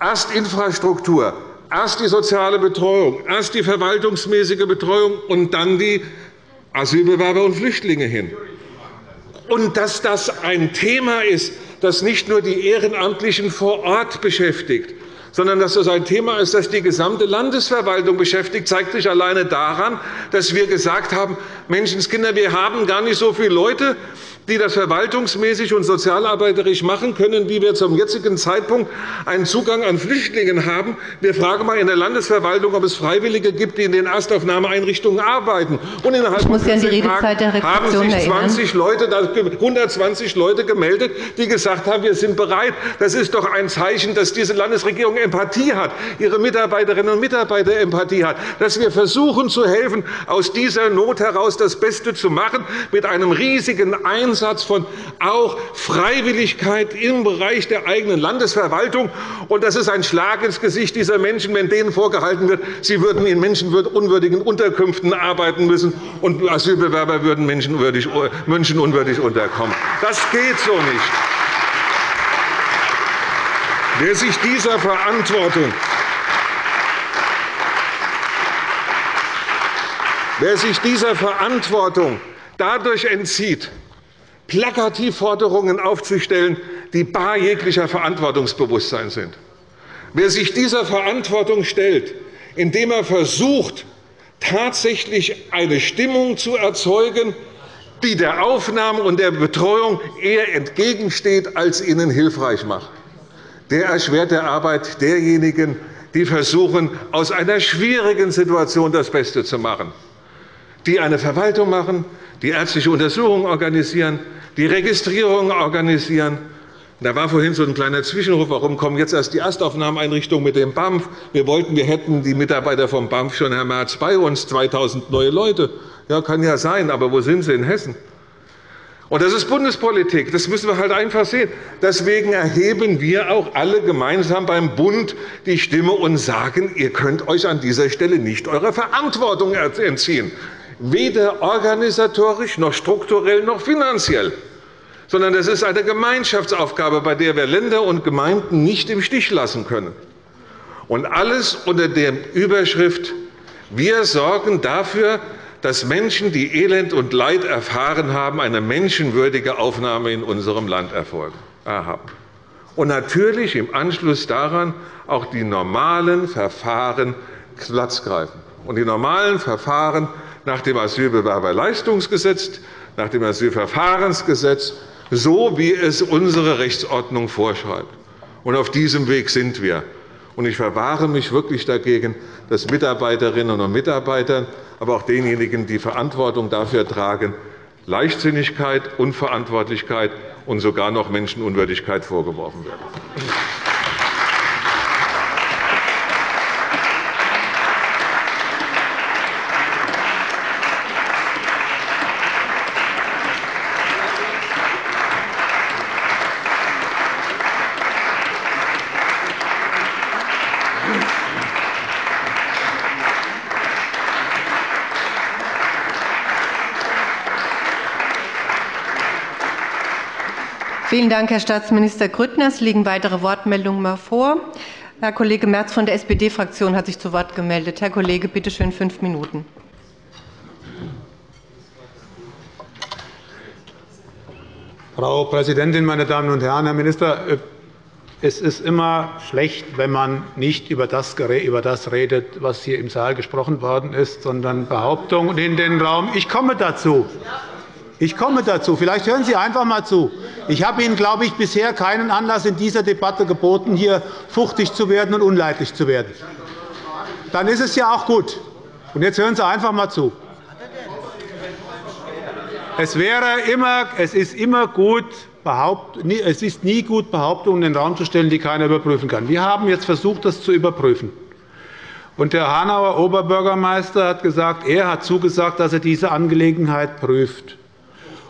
Erst Infrastruktur, erst die soziale Betreuung, erst die verwaltungsmäßige Betreuung und dann die Asylbewerber und Flüchtlinge hin. Und dass das ein Thema ist, das nicht nur die Ehrenamtlichen vor Ort beschäftigt, sondern dass das ein Thema ist, das die gesamte Landesverwaltung beschäftigt, zeigt sich alleine daran, dass wir gesagt haben, Menschenskinder, wir haben gar nicht so viele Leute, die das verwaltungsmäßig und sozialarbeiterisch machen können, wie wir zum jetzigen Zeitpunkt einen Zugang an Flüchtlinge haben. Wir fragen einmal in der Landesverwaltung, ob es Freiwillige gibt, die in den Erstaufnahmeeinrichtungen arbeiten. Und innerhalb von 14 Tagen haben sich 20 Leute, 120 Leute gemeldet, die gesagt haben, wir sind bereit. Das ist doch ein Zeichen, dass diese Landesregierung Empathie hat, ihre Mitarbeiterinnen und Mitarbeiter Empathie hat, dass wir versuchen zu helfen, aus dieser Not heraus das Beste zu machen, mit einem riesigen Einsatz Ansatz von auch Freiwilligkeit im Bereich der eigenen Landesverwaltung. Und das ist ein Schlag ins Gesicht dieser Menschen, wenn denen vorgehalten wird, sie würden in menschenunwürdigen Unterkünften arbeiten müssen, und Asylbewerber würden menschenunwürdig unterkommen. Das geht so nicht. Wer sich dieser Verantwortung Wer sich dieser Verantwortung dadurch entzieht, Plakativforderungen aufzustellen, die bar jeglicher Verantwortungsbewusstsein sind, wer sich dieser Verantwortung stellt, indem er versucht, tatsächlich eine Stimmung zu erzeugen, die der Aufnahme und der Betreuung eher entgegensteht, als ihnen hilfreich macht, der erschwert der Arbeit derjenigen, die versuchen, aus einer schwierigen Situation das Beste zu machen die eine Verwaltung machen, die ärztliche Untersuchungen organisieren, die Registrierungen organisieren. Da war vorhin so ein kleiner Zwischenruf, warum kommen jetzt erst die Erstaufnahmeeinrichtungen mit dem BAMF? Wir wollten, wir hätten die Mitarbeiter vom BAMF schon, Herr Merz, bei uns, 2.000 neue Leute. Ja, kann ja sein, aber wo sind sie in Hessen? Und das ist Bundespolitik. Das müssen wir halt einfach sehen. Deswegen erheben wir auch alle gemeinsam beim Bund die Stimme und sagen, ihr könnt euch an dieser Stelle nicht eurer Verantwortung entziehen weder organisatorisch noch strukturell noch finanziell, sondern das ist eine Gemeinschaftsaufgabe, bei der wir Länder und Gemeinden nicht im Stich lassen können. Und alles unter der Überschrift Wir sorgen dafür, dass Menschen, die Elend und Leid erfahren haben, eine menschenwürdige Aufnahme in unserem Land erfolgen. Und natürlich im Anschluss daran auch die normalen Verfahren Platz greifen. Und die normalen Verfahren nach dem Asylbewerberleistungsgesetz, nach dem Asylverfahrensgesetz, so wie es unsere Rechtsordnung vorschreibt. Und auf diesem Weg sind wir. Ich verwahre mich wirklich dagegen, dass Mitarbeiterinnen und Mitarbeitern, aber auch denjenigen, die Verantwortung dafür tragen, Leichtsinnigkeit, Unverantwortlichkeit und sogar noch Menschenunwürdigkeit vorgeworfen wird. Vielen Dank, Herr Staatsminister Grüttner. Es liegen weitere Wortmeldungen vor. Herr Kollege Merz von der SPD-Fraktion hat sich zu Wort gemeldet. Herr Kollege, bitte schön, fünf Minuten. Frau Präsidentin, meine Damen und Herren! Herr Minister, es ist immer schlecht, wenn man nicht über das redet, was hier im Saal gesprochen worden ist, sondern Behauptungen in den Raum. Ich komme dazu. Ich komme dazu. Vielleicht hören Sie einfach einmal zu. Ich habe Ihnen, glaube ich, bisher keinen Anlass in dieser Debatte geboten, hier fuchtig zu werden und unleidlich zu werden. Dann ist es ja auch gut. Und jetzt hören Sie einfach einmal zu. Es, wäre immer, es, ist immer gut, es ist nie gut, Behauptungen in den Raum zu stellen, die keiner überprüfen kann. Wir haben jetzt versucht, das zu überprüfen. Und der Hanauer Oberbürgermeister hat gesagt, er hat zugesagt, dass er diese Angelegenheit prüft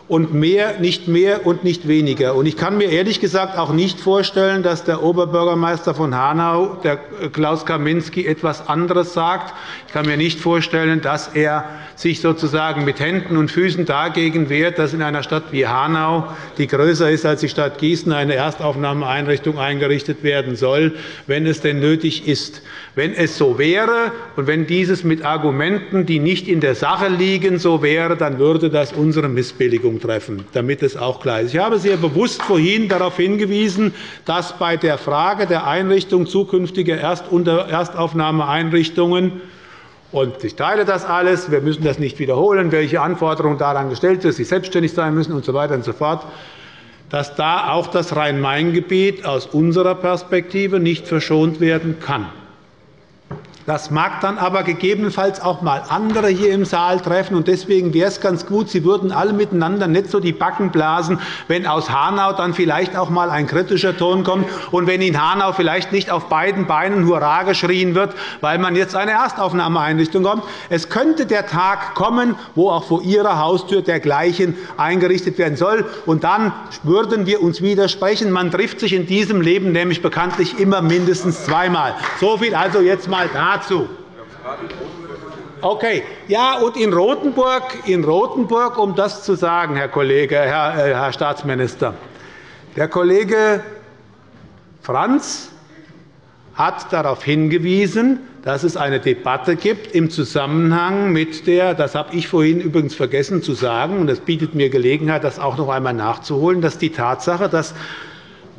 und mehr, nicht mehr und nicht weniger. Ich kann mir ehrlich gesagt auch nicht vorstellen, dass der Oberbürgermeister von Hanau, der Klaus Kaminski, etwas anderes sagt. Ich kann mir nicht vorstellen, dass er sich sozusagen mit Händen und Füßen dagegen wehrt, dass in einer Stadt wie Hanau, die größer ist als die Stadt Gießen, eine Erstaufnahmeeinrichtung eingerichtet werden soll, wenn es denn nötig ist. Wenn es so wäre und wenn dieses mit Argumenten, die nicht in der Sache liegen, so wäre, dann würde das unsere Missbilligung treffen, damit es auch klar ist. Ich habe sehr bewusst vorhin darauf hingewiesen, dass bei der Frage der Einrichtung zukünftiger Erstaufnahmeeinrichtungen und ich teile das alles. Wir müssen das nicht wiederholen, welche Anforderungen daran gestellt sind, dass sie selbstständig sein müssen usw. So und so fort, dass da auch das Rhein-Main-Gebiet aus unserer Perspektive nicht verschont werden kann. Das mag dann aber gegebenenfalls auch einmal andere hier im Saal treffen. Deswegen wäre es ganz gut, Sie würden alle miteinander nicht so die Backen blasen, wenn aus Hanau dann vielleicht auch einmal ein kritischer Ton kommt und wenn in Hanau vielleicht nicht auf beiden Beinen Hurra geschrien wird, weil man jetzt eine Erstaufnahmeeinrichtung kommt. Es könnte der Tag kommen, wo auch vor Ihrer Haustür dergleichen eingerichtet werden soll. Und dann würden wir uns widersprechen. Man trifft sich in diesem Leben nämlich bekanntlich immer mindestens zweimal. So viel also jetzt einmal dazu. Okay. Ja, und in Rothenburg, in Rothenburg, um das zu sagen, Herr Kollege, Herr, äh, Herr Staatsminister, der Kollege Franz hat darauf hingewiesen, dass es eine Debatte gibt im Zusammenhang mit der, das habe ich vorhin übrigens vergessen zu sagen, und das bietet mir Gelegenheit, das auch noch einmal nachzuholen, dass die Tatsache, dass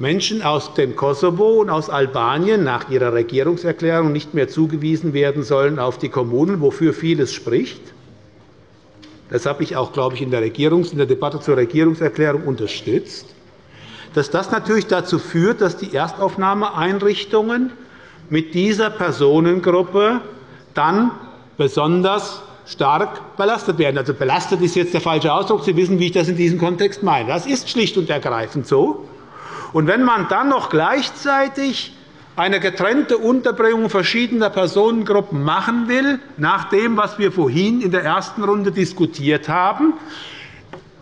Menschen aus dem Kosovo und aus Albanien nach ihrer Regierungserklärung nicht mehr zugewiesen werden sollen auf die Kommunen, wofür vieles spricht. Das habe ich auch, glaube ich, in der, Regierungs-, in der Debatte zur Regierungserklärung unterstützt. Dass das natürlich dazu führt, dass die Erstaufnahmeeinrichtungen mit dieser Personengruppe dann besonders stark belastet werden. Also belastet ist jetzt der falsche Ausdruck. Sie wissen, wie ich das in diesem Kontext meine. Das ist schlicht und ergreifend so. Und wenn man dann noch gleichzeitig eine getrennte Unterbringung verschiedener Personengruppen machen will, nach dem, was wir vorhin in der ersten Runde diskutiert haben,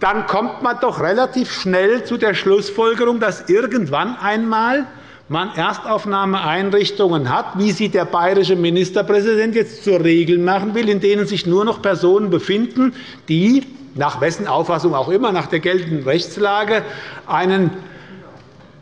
dann kommt man doch relativ schnell zu der Schlussfolgerung, dass irgendwann einmal man Erstaufnahmeeinrichtungen hat, wie sie der bayerische Ministerpräsident jetzt zur Regel machen will, in denen sich nur noch Personen befinden, die nach wessen Auffassung auch immer, nach der geltenden Rechtslage, einen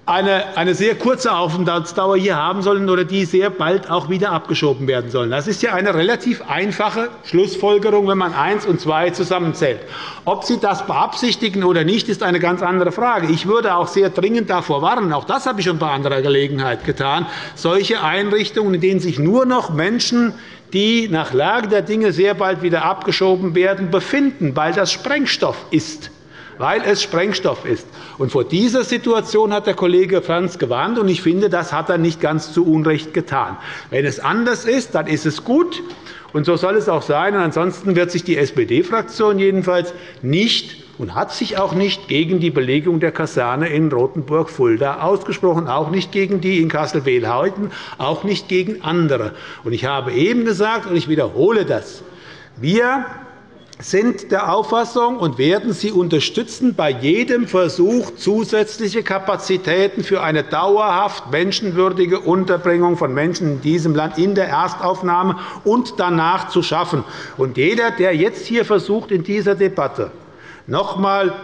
eine, eine sehr kurze Aufenthaltsdauer hier haben sollen oder die sehr bald auch wieder abgeschoben werden sollen. Das ist ja eine relativ einfache Schlussfolgerung, wenn man eins und zwei zusammenzählt. Ob Sie das beabsichtigen oder nicht, ist eine ganz andere Frage. Ich würde auch sehr dringend davor warnen, auch das habe ich schon bei anderer Gelegenheit getan, solche Einrichtungen, in denen sich nur noch Menschen die nach Lage der Dinge sehr bald wieder abgeschoben werden, befinden, weil das Sprengstoff ist weil es Sprengstoff ist. Und vor dieser Situation hat der Kollege Franz gewarnt, und ich finde, das hat er nicht ganz zu Unrecht getan. Wenn es anders ist, dann ist es gut, und so soll es auch sein. Und ansonsten wird sich die SPD-Fraktion jedenfalls nicht und hat sich auch nicht gegen die Belegung der Kaserne in Rothenburg-Fulda ausgesprochen, auch nicht gegen die in Kassel-Wehlheuten, auch nicht gegen andere. Ich habe eben gesagt, und ich wiederhole das, wir sind der Auffassung und werden sie unterstützen bei jedem Versuch, zusätzliche Kapazitäten für eine dauerhaft menschenwürdige Unterbringung von Menschen in diesem Land in der Erstaufnahme und danach zu schaffen. Und jeder, der jetzt hier versucht, in dieser Debatte noch einmal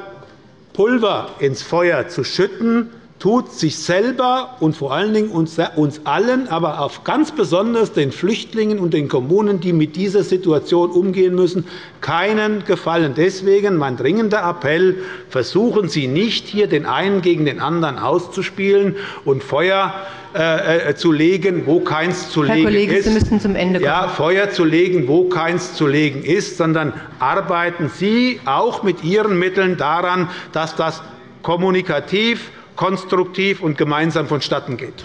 Pulver ins Feuer zu schütten, tut sich selber und vor allen Dingen uns allen, aber auch ganz besonders den Flüchtlingen und den Kommunen, die mit dieser Situation umgehen müssen, keinen Gefallen. Deswegen mein dringender Appell, versuchen Sie nicht, hier den einen gegen den anderen auszuspielen und Feuer äh, äh, zu legen, wo keins zu Herr legen Kollege, ist. Sie müssen zum Ende kommen. Ja, Feuer zu legen, wo keins zu legen ist, sondern arbeiten Sie auch mit Ihren Mitteln daran, dass das kommunikativ konstruktiv und gemeinsam vonstatten geht.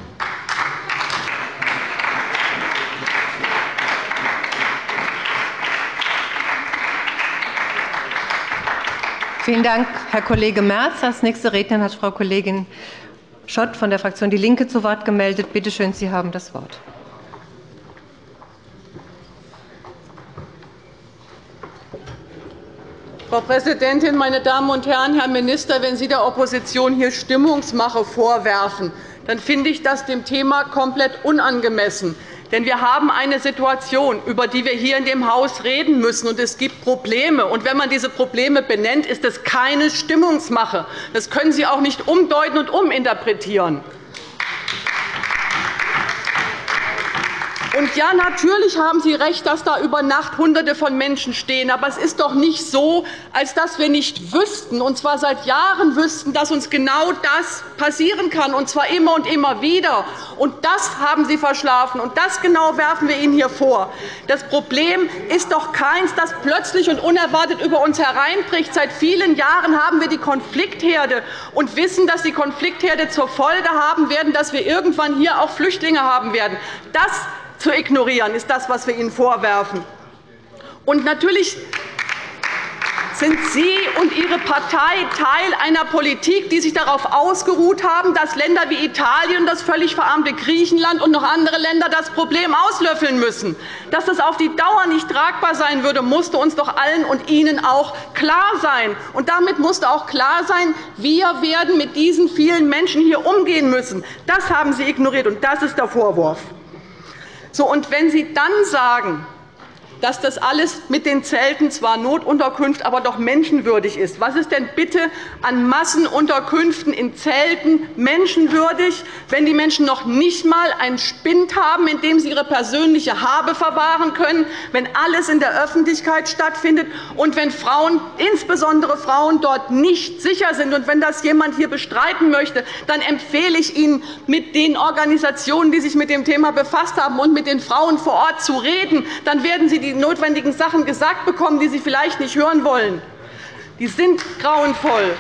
Vielen Dank, Herr Kollege Merz. Als nächste Rednerin hat Frau Kollegin Schott von der Fraktion DIE LINKE zu Wort gemeldet. Bitte schön, Sie haben das Wort. Frau Präsidentin, meine Damen und Herren! Herr Minister, wenn Sie der Opposition hier Stimmungsmache vorwerfen, dann finde ich das dem Thema komplett unangemessen. Denn wir haben eine Situation, über die wir hier in dem Haus reden müssen, und es gibt Probleme. Und wenn man diese Probleme benennt, ist es keine Stimmungsmache. Das können Sie auch nicht umdeuten und uminterpretieren. Und ja, natürlich haben Sie recht, dass da über Nacht Hunderte von Menschen stehen. Aber es ist doch nicht so, als dass wir nicht wüssten, und zwar seit Jahren wüssten, dass uns genau das passieren kann, und zwar immer und immer wieder. Und das haben Sie verschlafen, und das genau werfen wir Ihnen hier vor. Das Problem ist doch keins, das plötzlich und unerwartet über uns hereinbricht. Seit vielen Jahren haben wir die Konfliktherde und wissen, dass die Konfliktherde zur Folge haben werden, dass wir irgendwann hier auch Flüchtlinge haben werden. Das zu ignorieren, ist das, was wir Ihnen vorwerfen. Und natürlich sind Sie und Ihre Partei Teil einer Politik, die sich darauf ausgeruht haben, dass Länder wie Italien, das völlig verarmte Griechenland und noch andere Länder das Problem auslöffeln müssen. Dass das auf die Dauer nicht tragbar sein würde, musste uns doch allen und Ihnen auch klar sein. Und damit musste auch klar sein, wir werden mit diesen vielen Menschen hier umgehen müssen. Das haben Sie ignoriert, und das ist der Vorwurf. So, und wenn Sie dann sagen, dass das alles mit den Zelten zwar Notunterkunft, aber doch menschenwürdig ist. Was ist denn bitte an Massenunterkünften in Zelten menschenwürdig, wenn die Menschen noch nicht einmal einen Spind haben, in dem sie ihre persönliche Habe verwahren können, wenn alles in der Öffentlichkeit stattfindet und wenn Frauen, insbesondere Frauen, dort nicht sicher sind? Und wenn das jemand hier bestreiten möchte, dann empfehle ich Ihnen, mit den Organisationen, die sich mit dem Thema befasst haben, und mit den Frauen vor Ort zu reden. Dann werden Sie die notwendigen Sachen gesagt bekommen, die Sie vielleicht nicht hören wollen. Die sind grauenvoll.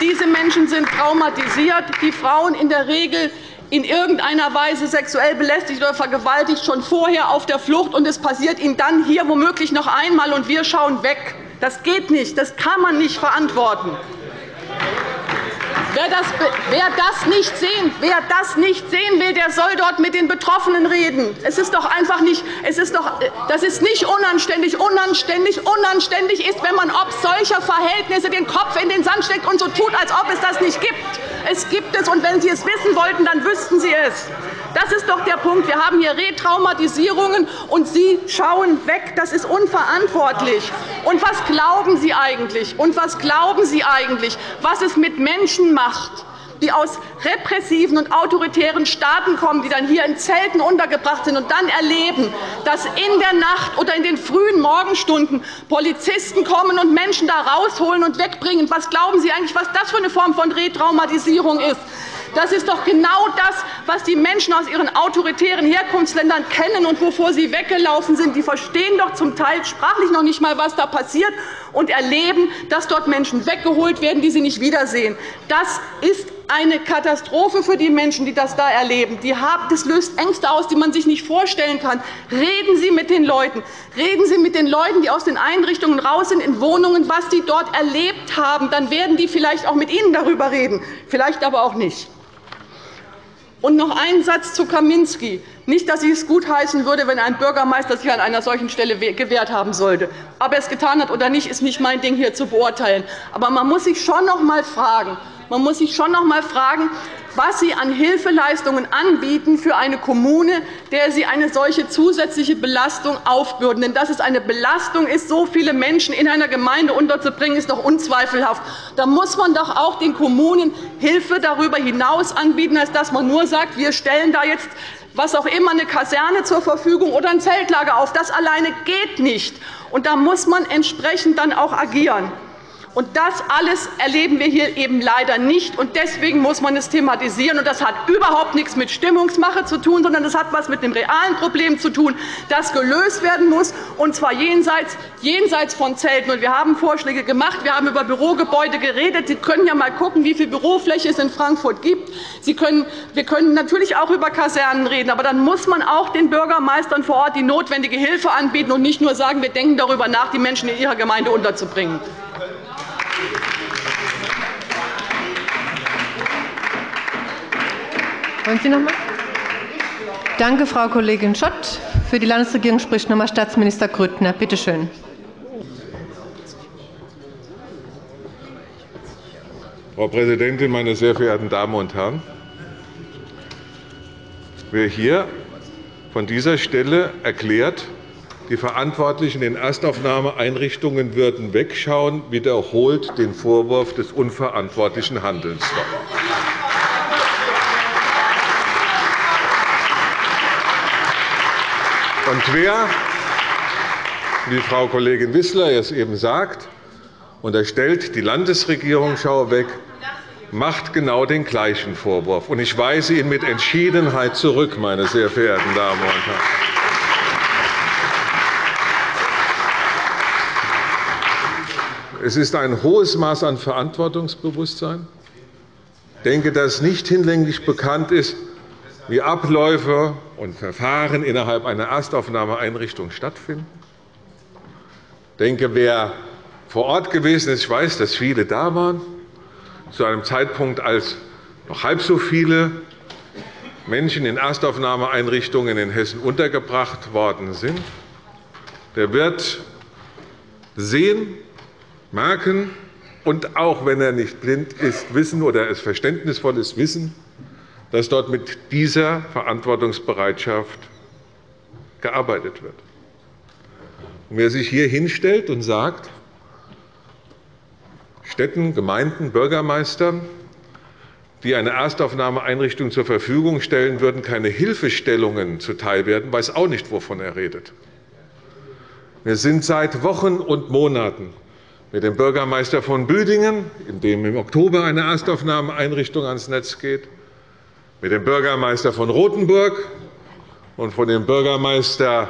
Diese Menschen sind traumatisiert. Die Frauen in der Regel in irgendeiner Weise sexuell belästigt oder vergewaltigt, schon vorher auf der Flucht, und es passiert ihnen dann hier womöglich noch einmal, und wir schauen weg. Das geht nicht. Das kann man nicht verantworten. Wer das, wer, das nicht sehen, wer das nicht sehen will, der soll dort mit den Betroffenen reden. Es ist doch einfach nicht, es ist doch, das ist nicht unanständig. Unanständig, unanständig ist, wenn man ob solcher Verhältnisse den Kopf in den Sand steckt und so tut, als ob es das nicht gibt. Es gibt es, und wenn Sie es wissen wollten, dann wüssten Sie es. Das ist doch der Punkt. Wir haben hier Retraumatisierungen, und Sie schauen weg. Das ist unverantwortlich. Und was glauben Sie eigentlich? Und was glauben Sie eigentlich, was es mit Menschen macht? Die aus repressiven und autoritären Staaten kommen, die dann hier in Zelten untergebracht sind und dann erleben, dass in der Nacht oder in den frühen Morgenstunden Polizisten kommen und Menschen da rausholen und wegbringen. Was glauben Sie eigentlich, was das für eine Form von Retraumatisierung ist? Das ist doch genau das, was die Menschen aus ihren autoritären Herkunftsländern kennen und wovor sie weggelaufen sind. Die verstehen doch zum Teil sprachlich noch nicht einmal, was da passiert, und erleben, dass dort Menschen weggeholt werden, die sie nicht wiedersehen. Das ist eine Katastrophe für die Menschen, die das da erleben. Das löst Ängste aus, die man sich nicht vorstellen kann. Reden Sie mit den Leuten. Reden Sie mit den Leuten, die aus den Einrichtungen raus sind, in Wohnungen, was sie dort erlebt haben. Dann werden die vielleicht auch mit Ihnen darüber reden, vielleicht aber auch nicht. Und noch ein Satz zu Kaminski. Nicht, dass ich es gutheißen würde, wenn ein Bürgermeister sich an einer solchen Stelle gewehrt haben sollte. Ob er es getan hat oder nicht, ist nicht mein Ding, hier zu beurteilen. Aber man muss sich schon noch einmal fragen, man muss sich schon noch einmal fragen, was Sie an Hilfeleistungen anbieten für eine Kommune, der Sie eine solche zusätzliche Belastung aufbürden. Denn dass es eine Belastung ist, so viele Menschen in einer Gemeinde unterzubringen, ist doch unzweifelhaft. Da muss man doch auch den Kommunen Hilfe darüber hinaus anbieten, als dass man nur sagt, wir stellen da jetzt was auch immer, eine Kaserne zur Verfügung oder ein Zeltlager auf. Das alleine geht nicht. Und da muss man entsprechend dann auch agieren. Und das alles erleben wir hier eben leider nicht. Und deswegen muss man es thematisieren. Und das hat überhaupt nichts mit Stimmungsmache zu tun, sondern das hat etwas mit dem realen Problem zu tun, das gelöst werden muss, und zwar jenseits, jenseits von Zelten. Und wir haben Vorschläge gemacht. Wir haben über Bürogebäude geredet. Sie können ja einmal schauen, wie viel Bürofläche es in Frankfurt gibt. Sie können, wir können natürlich auch über Kasernen reden. Aber dann muss man auch den Bürgermeistern vor Ort die notwendige Hilfe anbieten und nicht nur sagen, wir denken darüber nach, die Menschen in ihrer Gemeinde unterzubringen. Wollen Sie noch einmal? Danke, Frau Kollegin Schott. Für die Landesregierung spricht noch einmal Staatsminister Grüttner. Bitte schön. Frau Präsidentin, meine sehr verehrten Damen und Herren! Wer hier von dieser Stelle erklärt, die Verantwortlichen in Erstaufnahmeeinrichtungen würden wegschauen, wiederholt den Vorwurf des unverantwortlichen Handelns. Und wer, wie Frau Kollegin Wissler es eben sagt, unterstellt, die Landesregierung schaue weg, macht genau den gleichen Vorwurf. Ich weise ihn mit Entschiedenheit zurück, meine sehr verehrten Damen und Herren. Es ist ein hohes Maß an Verantwortungsbewusstsein. Ich denke, dass nicht hinlänglich bekannt ist, wie Abläufe und Verfahren innerhalb einer Erstaufnahmeeinrichtung stattfinden. Ich denke, wer vor Ort gewesen ist, weiß, dass viele da waren, zu einem Zeitpunkt, als noch halb so viele Menschen in Erstaufnahmeeinrichtungen in Hessen untergebracht worden sind, der wird sehen, merken und auch wenn er nicht blind ist, wissen oder es verständnisvoll ist, wissen, dass dort mit dieser Verantwortungsbereitschaft gearbeitet wird. Und wer sich hier hinstellt und sagt, Städten, Gemeinden, Bürgermeistern, die eine Erstaufnahmeeinrichtung zur Verfügung stellen würden, keine Hilfestellungen zuteil werden, weiß auch nicht, wovon er redet. Wir sind seit Wochen und Monaten mit dem Bürgermeister von Büdingen, in dem im Oktober eine Erstaufnahmeeinrichtung ans Netz geht, mit dem Bürgermeister von Rothenburg und von dem Bürgermeister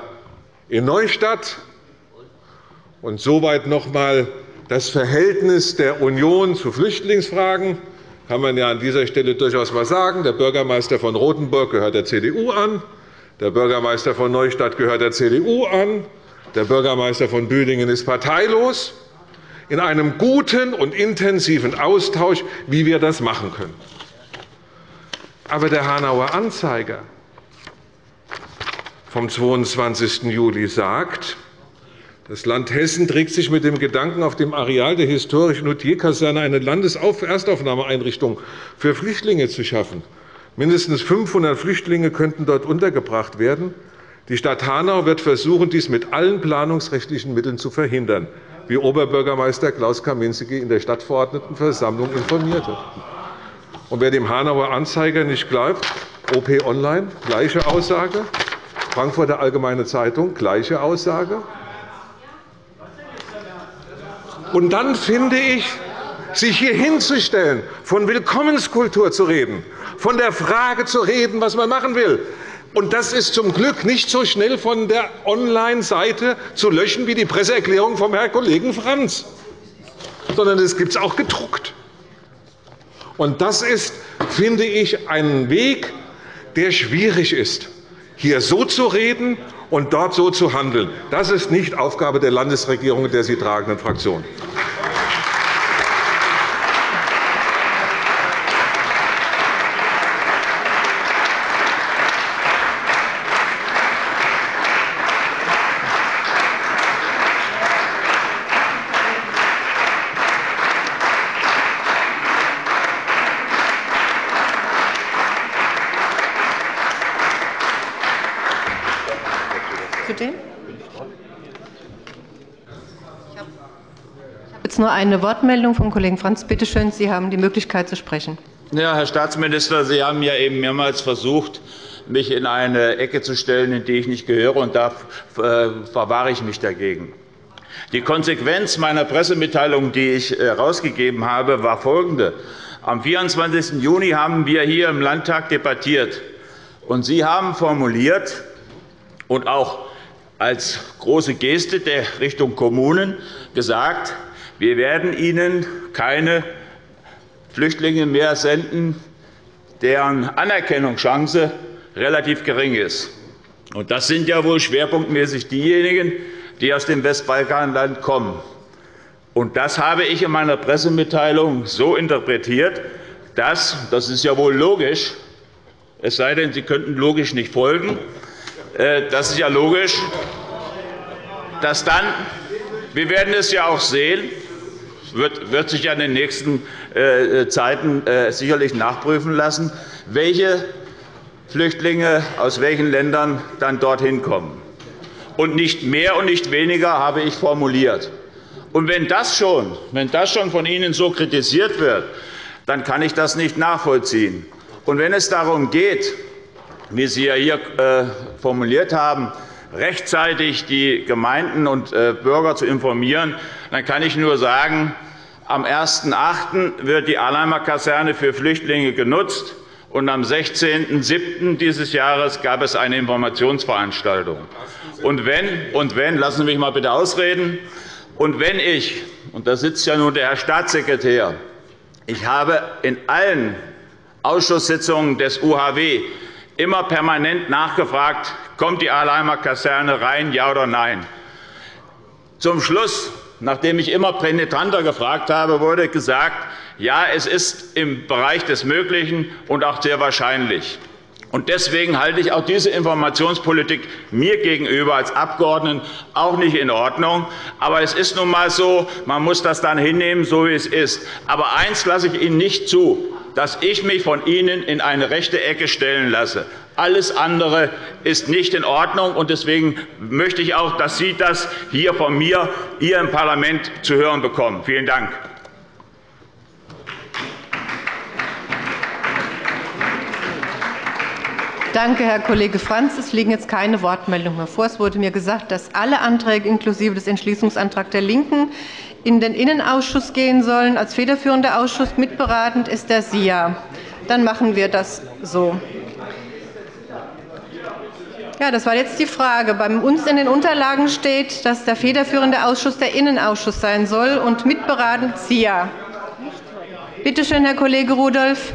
in Neustadt und soweit noch einmal das Verhältnis der Union zu Flüchtlingsfragen kann man ja an dieser Stelle durchaus einmal sagen. Der Bürgermeister von Rothenburg gehört der CDU an, der Bürgermeister von Neustadt gehört der CDU an, der Bürgermeister von Büdingen ist parteilos, in einem guten und intensiven Austausch, wie wir das machen können. Aber der Hanauer Anzeiger vom 22. Juli sagt, das Land Hessen trägt sich mit dem Gedanken, auf dem Areal der historischen Hotierkaserne eine Landeserstaufnahmeeinrichtung für Flüchtlinge zu schaffen. Mindestens 500 Flüchtlinge könnten dort untergebracht werden. Die Stadt Hanau wird versuchen, dies mit allen planungsrechtlichen Mitteln zu verhindern, wie Oberbürgermeister Klaus Kaminski in der Stadtverordnetenversammlung informierte. Und wer dem Hanauer Anzeiger nicht glaubt, OP Online, gleiche Aussage, Frankfurter Allgemeine Zeitung, gleiche Aussage, und dann finde ich, sich hier hinzustellen, von Willkommenskultur zu reden, von der Frage zu reden, was man machen will, und das ist zum Glück nicht so schnell von der Online-Seite zu löschen wie die Presseerklärung vom Herrn Kollegen Franz, sondern es gibt es auch gedruckt. Und das ist, finde ich, ein Weg, der schwierig ist, hier so zu reden und dort so zu handeln. Das ist nicht Aufgabe der Landesregierung der sie tragenden Fraktion. Jetzt nur eine Wortmeldung vom Kollegen Franz. Bitte schön, Sie haben die Möglichkeit zu sprechen. Ja, Herr Staatsminister, Sie haben ja eben mehrmals versucht, mich in eine Ecke zu stellen, in die ich nicht gehöre, und da äh, verwahre ich mich dagegen. Die Konsequenz meiner Pressemitteilung, die ich herausgegeben äh, habe, war folgende. Am 24. Juni haben wir hier im Landtag debattiert. Und Sie haben formuliert und auch als große Geste der Richtung Kommunen gesagt, wir werden Ihnen keine Flüchtlinge mehr senden, deren Anerkennungschance relativ gering ist. Das sind ja wohl schwerpunktmäßig diejenigen, die aus dem Westbalkanland kommen. das habe ich in meiner Pressemitteilung so interpretiert, dass – das ist ja wohl logisch, es sei denn, Sie könnten logisch nicht folgen äh, das ist ja logisch, dass dann wir werden es ja auch sehen, wird, wird sich ja in den nächsten äh, Zeiten äh, sicherlich nachprüfen lassen, welche Flüchtlinge aus welchen Ländern dann dorthin kommen. Und nicht mehr und nicht weniger habe ich formuliert. Und wenn das schon, wenn das schon von Ihnen so kritisiert wird, dann kann ich das nicht nachvollziehen. Und wenn es darum geht, wie Sie ja hier äh, formuliert haben, rechtzeitig die Gemeinden und Bürger zu informieren, dann kann ich nur sagen, am 1.8. wird die Arnheimer Kaserne für Flüchtlinge genutzt, und am 16.07. dieses Jahres gab es eine Informationsveranstaltung. Und wenn, und wenn, lassen Sie mich mal bitte ausreden, und wenn ich, und da sitzt ja nun der Herr Staatssekretär, ich habe in allen Ausschusssitzungen des UHW immer permanent nachgefragt, kommt die Ahlheimer Kaserne rein, ja oder nein. Zum Schluss, nachdem ich immer penetranter gefragt habe, wurde gesagt, ja, es ist im Bereich des Möglichen und auch sehr wahrscheinlich. Deswegen halte ich auch diese Informationspolitik mir gegenüber als Abgeordneten auch nicht in Ordnung. Aber es ist nun einmal so, man muss das dann hinnehmen, so wie es ist. Aber eines lasse ich Ihnen nicht zu, dass ich mich von Ihnen in eine rechte Ecke stellen lasse. Alles andere ist nicht in Ordnung. Deswegen möchte ich auch, dass Sie das hier von mir hier im Parlament zu hören bekommen. Vielen Dank. Danke, Herr Kollege Franz. Es liegen jetzt keine Wortmeldungen mehr vor. Es wurde mir gesagt, dass alle Anträge inklusive des Entschließungsantrags der LINKEN in den Innenausschuss gehen sollen. Als federführender Ausschuss mitberatend ist der SIA. Dann machen wir das so. Ja, das war jetzt die Frage. Bei uns in den Unterlagen steht, dass der federführende Ausschuss der Innenausschuss sein soll und mitberatend SIA. Bitte schön, Herr Kollege Rudolph.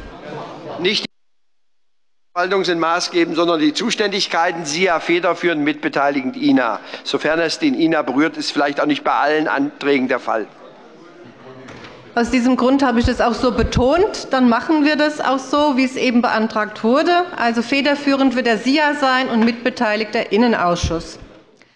Nicht Verwaltung sind maßgebend, sondern die Zuständigkeiten SIA federführend mitbeteiligend INA. Sofern es den INA berührt, ist vielleicht auch nicht bei allen Anträgen der Fall. Aus diesem Grund habe ich das auch so betont. Dann machen wir das auch so, wie es eben beantragt wurde. Also federführend wird der SIA sein und mitbeteiligt der Innenausschuss.